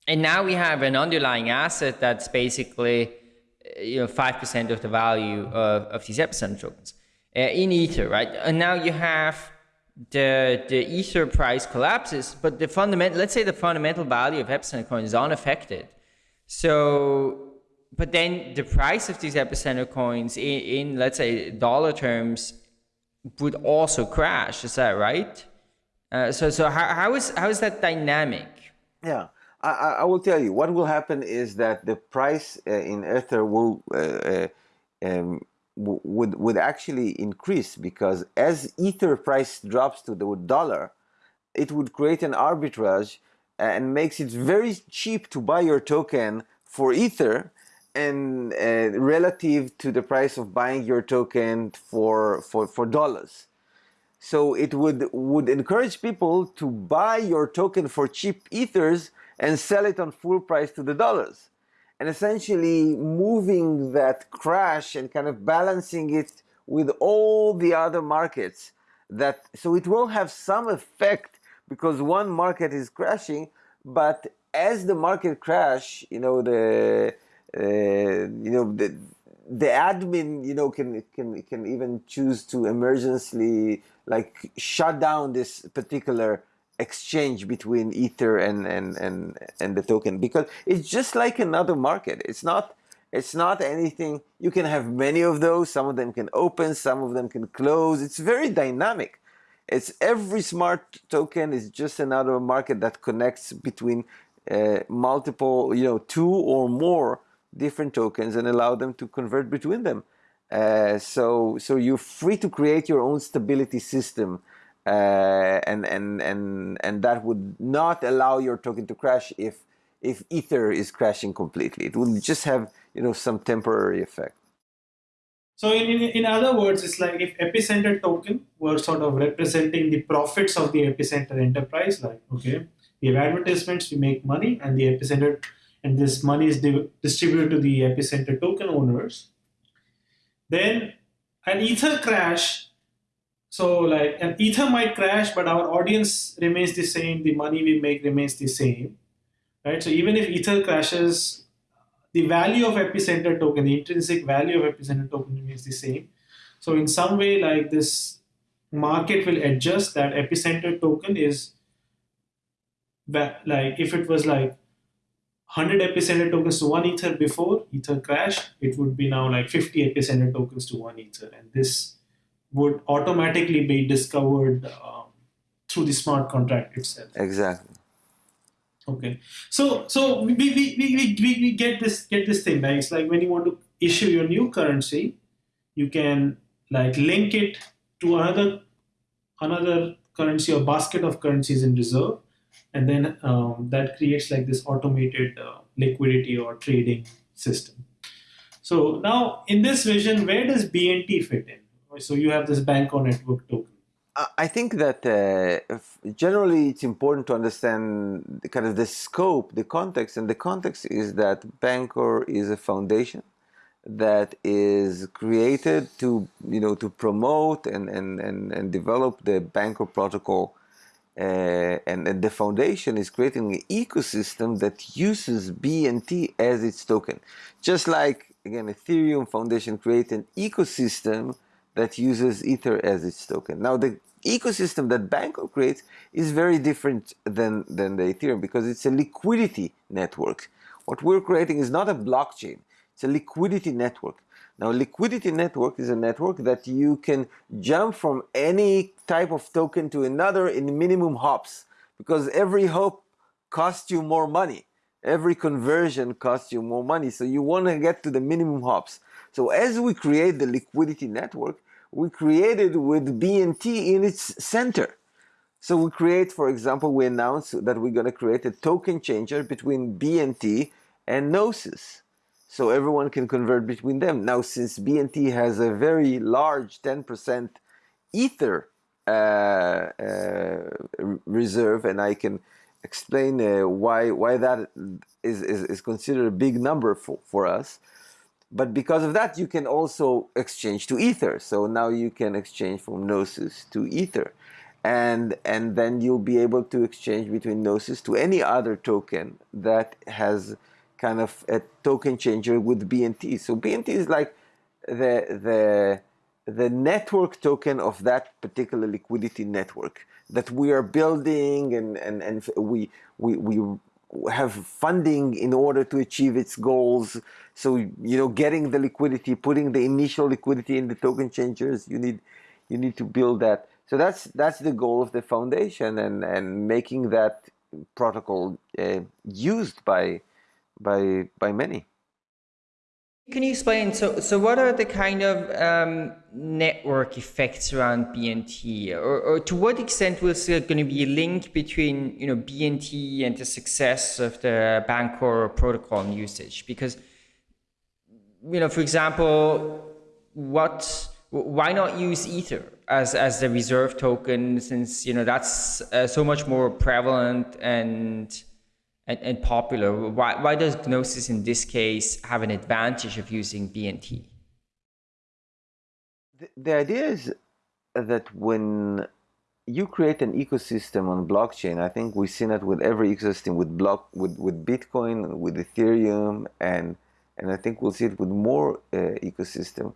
And now we have an underlying asset that's basically, you know, 5% of the value of, of these epicenter tokens uh, in Ether, right? And now you have the the Ether price collapses, but the fundamental, let's say the fundamental value of epicenter coin is unaffected. So, but then the price of these epicenter coins in, in let's say dollar terms would also crash. Is that right? Uh, so, so how, how is how is that dynamic? Yeah. I, I will tell you what will happen is that the price uh, in Ether will uh, uh um, would would actually increase because as ether price drops to the dollar it would create an arbitrage and makes it very cheap to buy your token for ether and uh, relative to the price of buying your token for for for dollars. So it would would encourage people to buy your token for cheap ethers and sell it on full price to the dollars and essentially moving that crash and kind of balancing it with all the other markets that so it will have some effect because one market is crashing but as the market crash you know the uh, you know the the admin you know can can can even choose to emergency like shut down this particular exchange between ether and, and and and the token because it's just like another market. It's not it's not anything. You can have many of those. Some of them can open some of them can close. It's very dynamic. It's every smart token is just another market that connects between uh, multiple you know two or more different tokens and allow them to convert between them. Uh, so so you're free to create your own stability system uh, and and and and that would not allow your token to crash if if ether is crashing completely. It will just have you know some temporary effect. So in, in, in other words it's like if epicenter token were sort of representing the profits of the epicenter enterprise like okay we have advertisements we make money and the epicenter and this money is di distributed to the epicenter token owners then an ether crash so like an ether might crash, but our audience remains the same. The money we make remains the same, right? So even if ether crashes, the value of epicenter token, the intrinsic value of epicenter token remains the same. So in some way, like this market will adjust that epicenter token is like if it was like 100 epicenter tokens to one ether before ether crash, it would be now like 50 epicenter tokens to one ether, and this would automatically be discovered um, through the smart contract itself. Exactly. Okay. So so we, we, we, we, we get this get this thing right. It's like when you want to issue your new currency, you can like link it to another another currency or basket of currencies in reserve, and then um, that creates like this automated uh, liquidity or trading system. So now in this vision, where does BNT fit in? So you have this Bancor network token. I think that uh, generally it's important to understand the, kind of the scope, the context, and the context is that Bancor is a foundation that is created to you know to promote and and and, and develop the Bancor protocol, uh, and, and the foundation is creating an ecosystem that uses BNT as its token, just like again Ethereum Foundation created an ecosystem that uses Ether as its token. Now the ecosystem that Bancor creates is very different than, than the Ethereum because it's a liquidity network. What we're creating is not a blockchain, it's a liquidity network. Now liquidity network is a network that you can jump from any type of token to another in minimum hops because every hop costs you more money. Every conversion costs you more money. So you want to get to the minimum hops. So as we create the liquidity network, we created with BNT in its center. So we create, for example, we announce that we're going to create a token changer between BNT and Gnosis. So everyone can convert between them. Now, since BNT has a very large 10% Ether uh, uh, reserve, and I can explain uh, why, why that is, is, is considered a big number for, for us. But because of that, you can also exchange to Ether. So now you can exchange from Gnosis to Ether. And, and then you'll be able to exchange between Gnosis to any other token that has kind of a token changer with BNT. So BNT is like the, the, the network token of that particular liquidity network that we are building and, and, and we, we, we have funding in order to achieve its goals. So, you know, getting the liquidity, putting the initial liquidity in the token changers, you need, you need to build that. So that's, that's the goal of the foundation and, and making that protocol uh, used by, by, by many. Can you explain? So, so what are the kind of um, network effects around BNT, or, or to what extent was there going to be a link between you know BNT and the success of the Bancor protocol and usage? Because you know, for example, what why not use Ether as as the reserve token since you know that's uh, so much more prevalent and and, and popular. Why, why does Gnosis in this case have an advantage of using BNT? The, the idea is that when you create an ecosystem on blockchain, I think we've seen it with every ecosystem with block with, with Bitcoin, with Ethereum, and and I think we'll see it with more uh, ecosystem.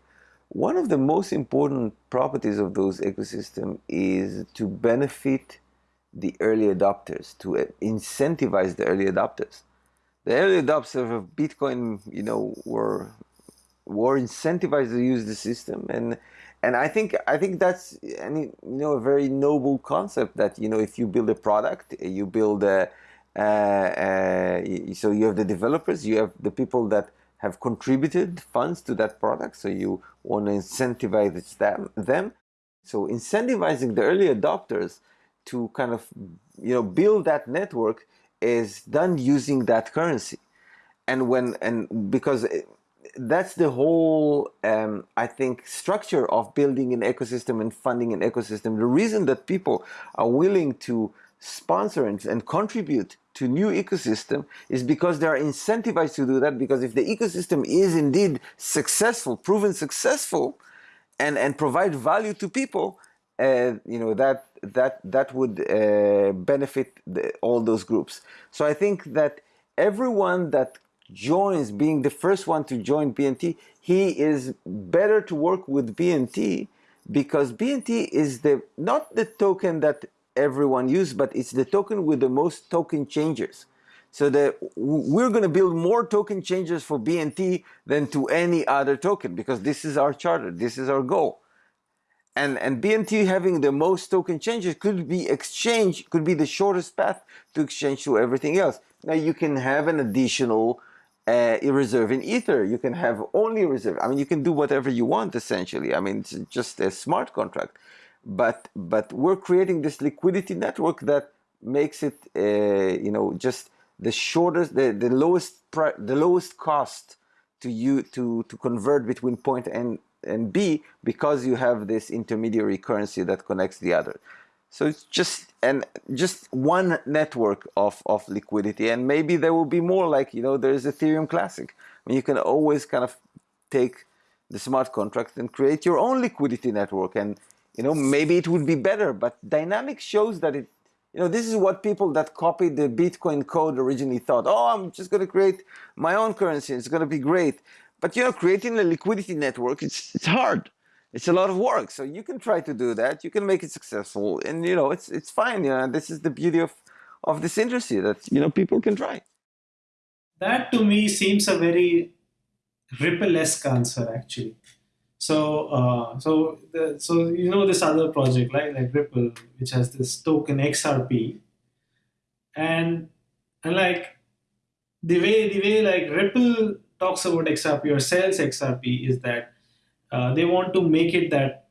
One of the most important properties of those ecosystem is to benefit the early adopters, to uh, incentivize the early adopters. The early adopters of Bitcoin, you know, were were incentivized to use the system, and and I think I think that's any you know a very noble concept that you know if you build a product, you build a so you have the developers, you have the people that have contributed funds to that product, so you want to incentivize them. them. So incentivizing the early adopters to kind of you know build that network is done using that currency, and when and because that's the whole um, I think structure of building an ecosystem and funding an ecosystem. The reason that people are willing to sponsor and, and contribute to new ecosystem is because they are incentivized to do that because if the ecosystem is indeed successful proven successful and and provide value to people uh, you know that that that would uh, benefit the, all those groups so i think that everyone that joins being the first one to join bnt he is better to work with bnt because bnt is the not the token that everyone use, but it's the token with the most token changers. So that we're going to build more token changers for BNT than to any other token because this is our charter, this is our goal. And, and BNT having the most token changes could be exchange, could be the shortest path to exchange to everything else. Now you can have an additional uh, reserve in Ether. You can have only reserve. I mean, you can do whatever you want essentially. I mean, it's just a smart contract but but we're creating this liquidity network that makes it uh, you know just the shortest the, the lowest the lowest cost to you to to convert between point and and B because you have this intermediary currency that connects the other. So it's just and just one network of, of liquidity and maybe there will be more like you know there's Ethereum Classic. I mean you can always kind of take the smart contract and create your own liquidity network and you know, maybe it would be better, but dynamics shows that it, you know, this is what people that copied the Bitcoin code originally thought. Oh, I'm just going to create my own currency. It's going to be great. But, you know, creating a liquidity network, it's, it's hard. It's a lot of work. So you can try to do that. You can make it successful. And, you know, it's, it's fine. You know, this is the beauty of, of this industry that, you know, people can try. That to me seems a very Ripple-esque answer, actually. So, uh, so, the, so you know this other project, right? Like Ripple, which has this token XRP, and and like the way the way like Ripple talks about XRP or sells XRP is that uh, they want to make it that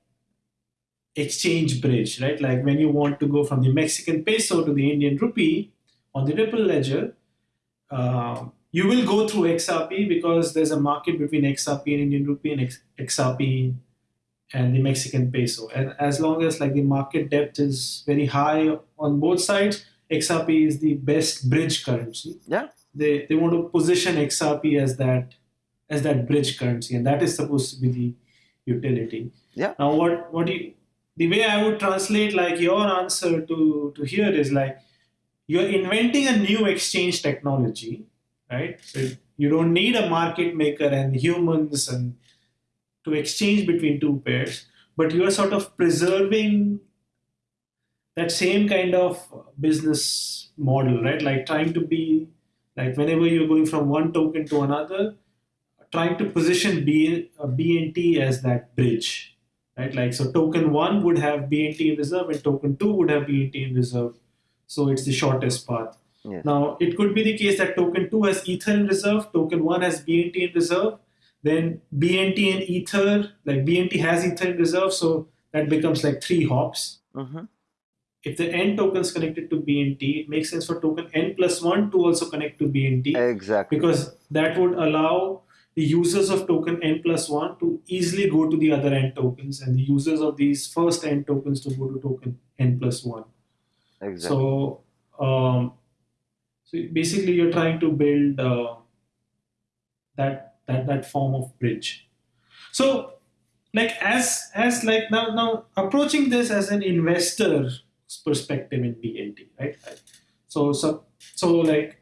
exchange bridge, right? Like when you want to go from the Mexican peso to the Indian rupee on the Ripple ledger, uh, you will go through XRP because there's a market between XRP and Indian rupee and XRP and the Mexican peso. And as long as like the market depth is very high on both sides, XRP is the best bridge currency. Yeah. They they want to position XRP as that as that bridge currency, and that is supposed to be the utility. Yeah. Now what what do you the way I would translate like your answer to to here is like you're inventing a new exchange technology right? So you don't need a market maker and humans and to exchange between two pairs, but you are sort of preserving that same kind of business model, right? Like trying to be like whenever you're going from one token to another, trying to position B, uh, BNT as that bridge, right? Like so, token one would have BNT in reserve, and token two would have BNT in reserve. So it's the shortest path. Yes. Now, it could be the case that token 2 has Ether in reserve, token 1 has BNT in reserve, then BNT and Ether, like BNT has Ether in reserve, so that becomes like three hops. Mm-hmm. If the N token is connected to BNT, it makes sense for token N plus 1 to also connect to BNT. Exactly. Because that would allow the users of token N plus 1 to easily go to the other N tokens and the users of these first N tokens to go to token N plus 1. Exactly. So, um, so basically, you're trying to build uh, that that that form of bridge. So, like as as like now now approaching this as an investor's perspective in BNT, right? So so so like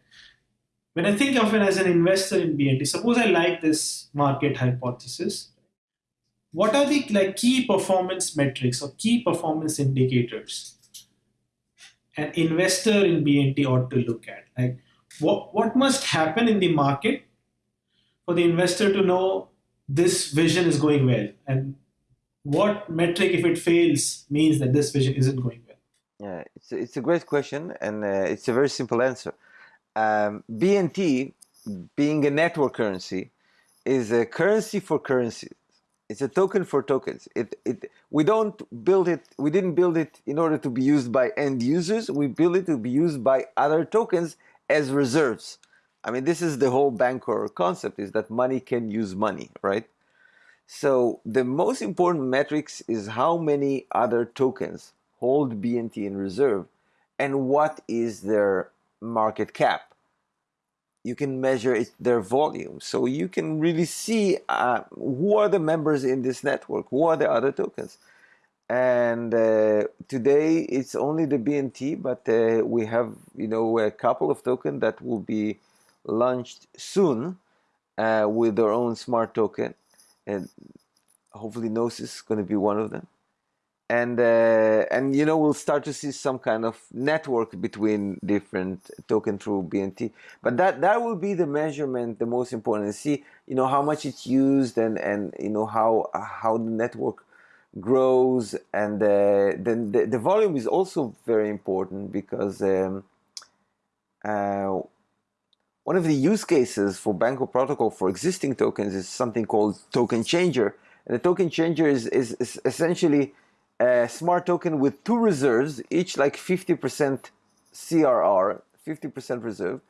when I think of it as an investor in BNT, suppose I like this market hypothesis. What are the like key performance metrics or key performance indicators an investor in BNT ought to look at? Like, what what must happen in the market for the investor to know this vision is going well, and what metric, if it fails, means that this vision isn't going well? Yeah, it's a, it's a great question, and uh, it's a very simple answer. Um, BNT, being a network currency, is a currency for currencies. It's a token for tokens. It, it, we don't build it, we didn't build it in order to be used by end users. We build it to be used by other tokens as reserves. I mean, this is the whole Bancor concept is that money can use money, right? So the most important metrics is how many other tokens hold BNT in reserve and what is their market cap you can measure it, their volume. So you can really see uh, who are the members in this network, who are the other tokens. And uh, today it's only the BNT, but uh, we have you know a couple of tokens that will be launched soon uh, with their own smart token, and hopefully Gnosis is going to be one of them and uh, and you know we'll start to see some kind of network between different token through BNT. But that that will be the measurement, the most important. see you know how much it's used and and you know how how the network grows and uh, then the, the volume is also very important because um, uh, one of the use cases for Bancor protocol for existing tokens is something called token changer. And the token changer is, is, is essentially a smart token with two reserves, each like 50% CRR, 50% reserve.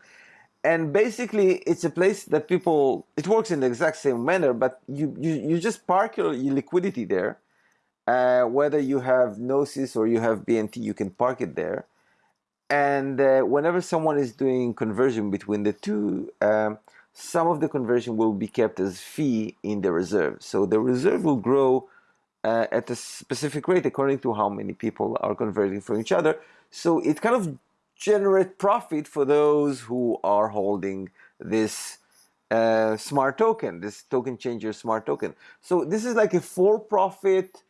And basically, it's a place that people, it works in the exact same manner, but you, you, you just park your, your liquidity there. Uh, whether you have Gnosis or you have BNT, you can park it there. And uh, whenever someone is doing conversion between the two, um, some of the conversion will be kept as fee in the reserve. So the reserve will grow uh, at a specific rate according to how many people are converting from each other. So it kind of generates profit for those who are holding this uh, smart token, this token changer smart token. So this is like a for-profit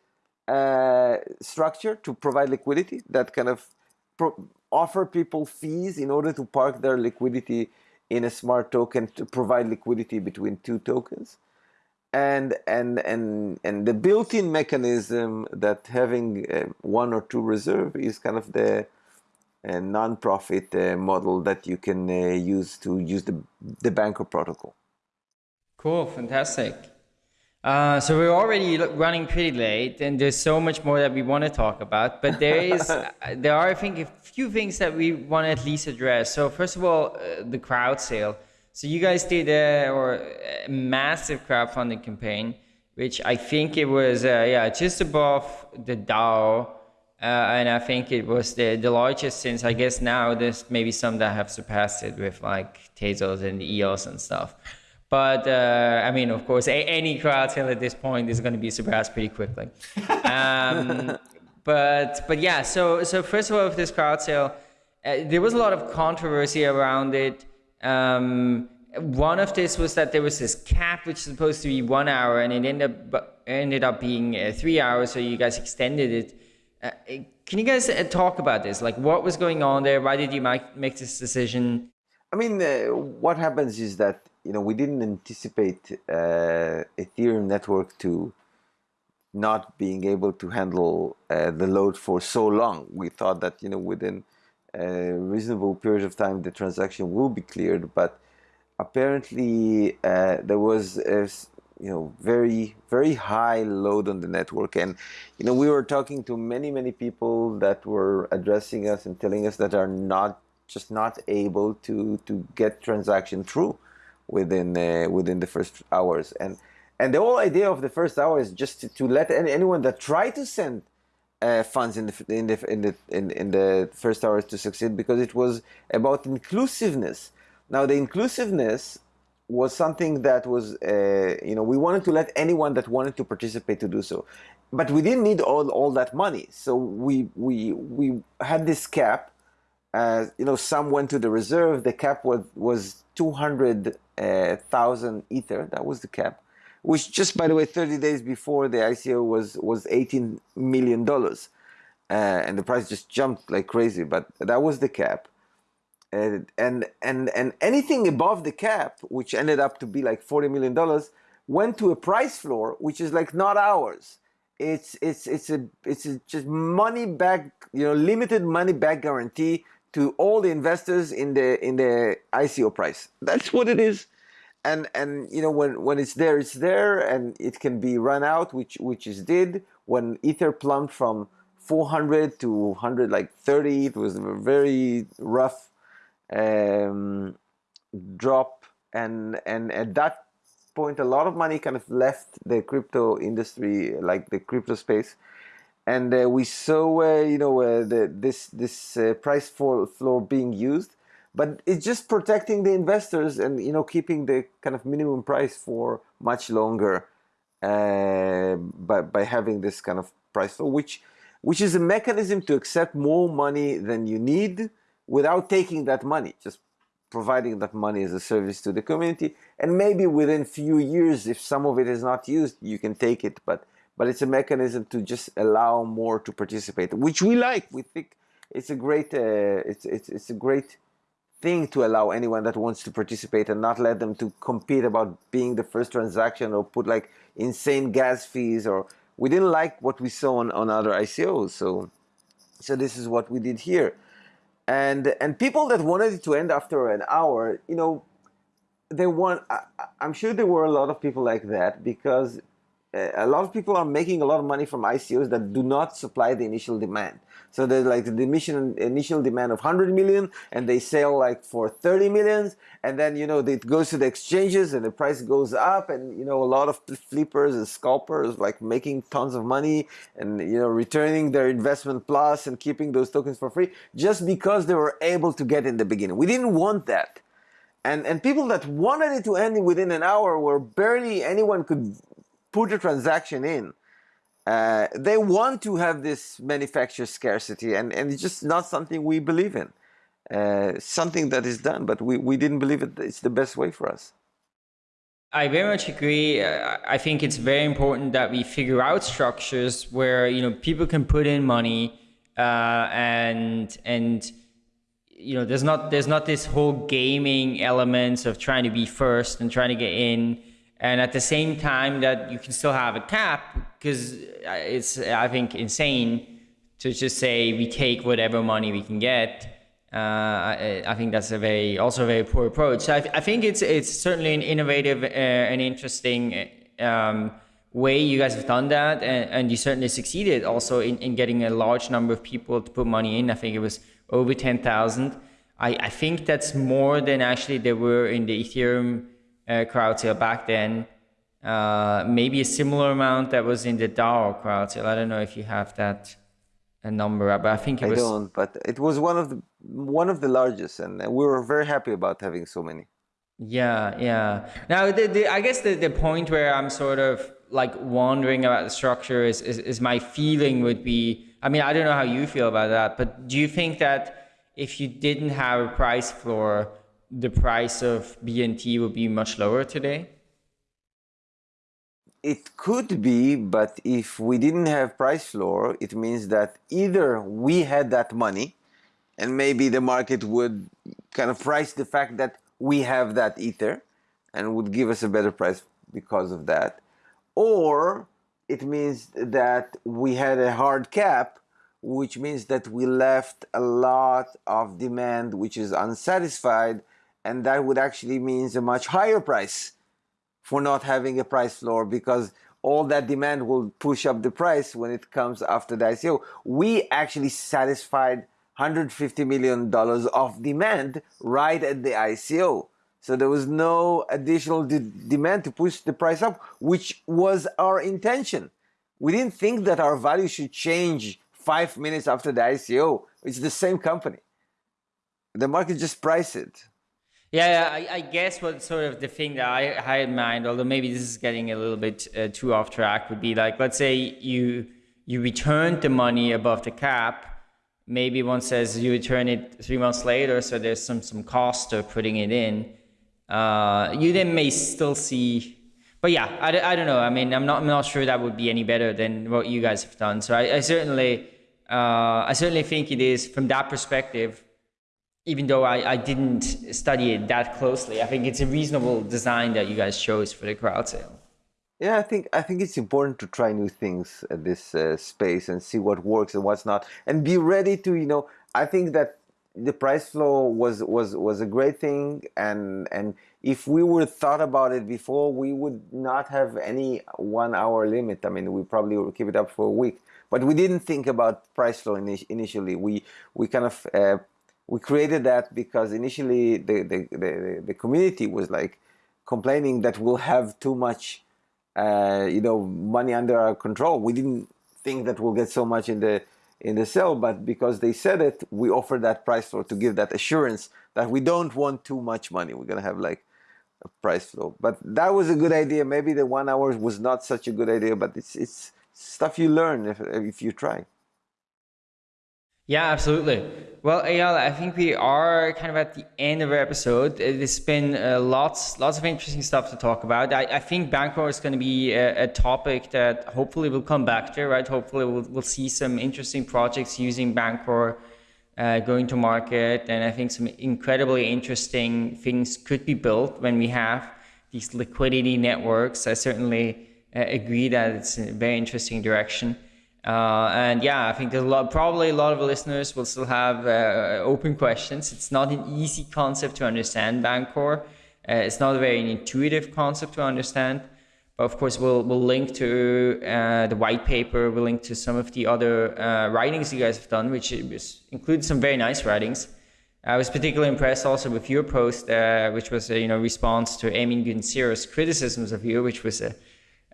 uh, structure to provide liquidity that kind of offer people fees in order to park their liquidity in a smart token to provide liquidity between two tokens and and and and the built-in mechanism that having uh, one or two reserve is kind of the uh, non-profit uh, model that you can uh, use to use the the Bancor protocol. Cool, fantastic. Uh, so we're already running pretty late, and there's so much more that we want to talk about. But there is, uh, there are, I think, a few things that we want to at least address. So first of all, the crowd sale. So you guys did a, or a massive crowdfunding campaign, which I think it was uh, yeah just above the DAO, uh, and I think it was the the largest since I guess now there's maybe some that have surpassed it with like Tezos and EOS and stuff. But uh, I mean, of course, a- any crowd sale at this point is going to be surpassed pretty quickly. Um, but but yeah, so so first of all, with this crowd sale, uh, there was a lot of controversy around it. Um, one of this was that there was this cap which is supposed to be one hour and it ended up ended up being uh, three hours so you guys extended it. Uh, can you guys uh, talk about this? Like what was going on there? Why did you make, make this decision? I mean uh, what happens is that you know we didn't anticipate uh, ethereum network to not being able to handle uh, the load for so long. We thought that you know within a reasonable period of time the transaction will be cleared but apparently uh, there was a you know very very high load on the network. And you know we were talking to many many people that were addressing us and telling us that are not just not able to to get transaction through within uh, within the first hours. And and the whole idea of the first hour is just to, to let any, anyone that try to send uh, funds in the in the in the in, in the first hours to succeed because it was about inclusiveness. Now the inclusiveness was something that was uh, you know we wanted to let anyone that wanted to participate to do so, but we didn't need all all that money. So we we we had this cap. Uh, you know, some went to the reserve. The cap was was two hundred uh, ether. That was the cap which just by the way 30 days before the ICO was was 18 million dollars uh, and the price just jumped like crazy. But that was the cap, and and and and anything above the cap, which ended up to be like forty million dollars, went to a price floor, which is like not ours. It's it's it's a it's a just money back, you know, limited money back guarantee to all the investors in the in the ICO price. That's what it is. And and you know when when it's there, it's there, and it can be run out, which which is did. When Ether plumbed from 400 to 100 like 30 it was a very rough um, drop. And and at that point a lot of money kind of left the crypto industry like the crypto space. And uh, we saw uh, you know uh, the, this this uh, price floor being used but it's just protecting the investors and you know keeping the kind of minimum price for much longer uh, by, by having this kind of price floor which which is a mechanism to accept more money than you need without taking that money, just providing that money as a service to the community. And maybe within few years, if some of it is not used, you can take it. But but it's a mechanism to just allow more to participate, which we like. We think it's a great uh, it's it's it's a great thing to allow anyone that wants to participate and not let them to compete about being the first transaction or put like insane gas fees or we didn't like what we saw on, on other ICOs. So, so this is what we did here. And, and people that wanted it to end after an hour, you know, they want, I, I'm sure there were a lot of people like that because Uh, a lot of people are making a lot of money from ICOs that do not supply the initial demand. So there's like the initial initial demand of 100 million and they sell like for 30 millions and then you know it goes to the exchanges and the price goes up and you know a lot of flippers and scalpers like making tons of money and you know returning their investment plus and keeping those tokens for free just because they were able to get in the beginning. We didn't want that. And, and people that wanted it to end within an hour where barely anyone could put a transaction in, uh, they want to have this manufacturer scarcity, and, and it's just not something we believe in. Uh, something that is done, but we, we didn't believe it, it's the best way for us. I very much agree. I think it's very important that we figure out structures where you know people can put in money uh, and and you know there's not there's not this whole gaming elements of trying to be first and trying to get in and at the same time that you can still have a cap because it's I think insane to just say we take whatever money we can get. Uh, I, I, think that's a very also a very poor approach. So I, I think it's it's certainly an innovative uh, and interesting um, way you guys have done that, and, and you certainly succeeded also in, in getting a large number of people to put money in. I think it was over ten thousand. I, I think that's more than actually there were in the Ethereum uh, crowd sale back then. Uh, maybe a similar amount that was in the DAO crowd sale. I don't know if you have that a number, but I think it I was. I don't, but it was one of the one of the largest, and we were very happy about having so many. Yeah, yeah. Now, the, the, I guess the, the point where I'm sort of like wondering about the structure is, is, is my feeling would be. I mean, I don't know how you feel about that, but do you think that if you didn't have a price floor, the price of BNT would be much lower today? It could be, but if we didn't have price floor, it means that either we had that money and maybe the market would kind of price the fact that we have that ether and would give us a better price because of that. Or it means that we had a hard cap, which means that we left a lot of demand which is unsatisfied and that would actually means a much higher price for not having a price floor because all that demand will push up the price when it comes after the ICO. We actually satisfied $150 million of demand right at the ICO. So there was no additional de demand to push the price up, which was our intention. We didn't think that our value should change five minutes after the ICO. It's the same company. The market just priced it. Yeah, I, I, guess what sort of the thing that I had in mind, although maybe this is getting a little bit uh, too off track, would be like, let's say you you returned the money above the cap. Maybe one says you return it three months later, so there's some some cost of putting it in. Uh, you then may still see, but yeah, I, I don't know. I mean, I'm not I'm not sure that would be any better than what you guys have done. So I, I certainly uh, I certainly think it is from that perspective. Even though I, I didn't study it that closely, I think it's a reasonable design that you guys chose for the crowd sale. Yeah, I think I think it's important to try new things at this uh, space and see what works and what's not, and be ready to you know. I think that the price flow was was was a great thing, and and if we would thought about it before, we would not have any one hour limit. I mean, we probably would keep it up for a week, but we didn't think about price flow initially. We we kind of uh, we created that because initially the, the the the community was like complaining that we'll have too much uh, you know, money under our control. We didn't think that we'll get so much in the in the sale, but because they said it, we offered that price floor to give that assurance that we don't want too much money. We're gonna have like a price floor. But that was a good idea. Maybe the one hour was not such a good idea, but it's it's stuff you learn if if you try. Yeah, absolutely. Well, Eyal, I think we are kind of at the end of our episode. It's been uh, lots, lots of interesting stuff to talk about. I, I think Bancor is going to be a, a, topic that hopefully we'll come back to, right? Hopefully we'll, we'll see some interesting projects using Bancor uh, going to market. And I think some incredibly interesting things could be built when we have these liquidity networks. I certainly uh, agree that it's a very interesting direction. Uh, and yeah, I think there's a lot, probably a lot of listeners will still have uh, open questions. It's not an easy concept to understand, Bancor. Uh, it's not a very intuitive concept to understand. But of course, we'll, we'll link to uh, the white paper. We'll link to some of the other uh, writings you guys have done, which includes some very nice writings. I was particularly impressed also with your post, uh, which was a you know response to Emin Gün criticisms of you, which was a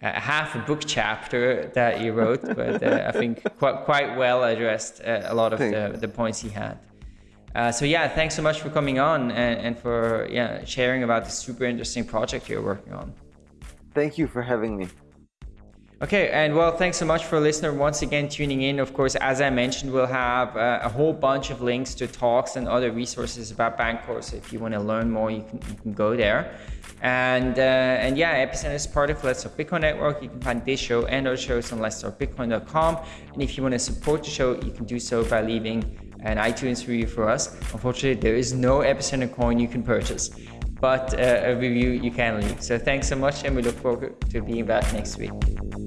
uh, half a book chapter that he wrote, but uh, I think quite quite well addressed uh, a lot of the, the points he had. Uh, so yeah, thanks so much for coming on and, and for yeah sharing about this super interesting project you're working on. Thank you for having me. Okay, and well, thanks so much for listener once again tuning in. Of course, as I mentioned, we'll have uh, a whole bunch of links to talks and other resources about Bancor. So if you want to learn more, you can, you can go there. And uh, and yeah, Epicenter is part of Let's Talk Bitcoin Network. You can find this show and other shows on Let's Talk Bitcoin.com. And if you want to support the show, you can do so by leaving an iTunes review for us. Unfortunately, there is no Epicenter coin you can purchase, but uh, a review you can leave. So thanks so much, and we look forward to being back next week.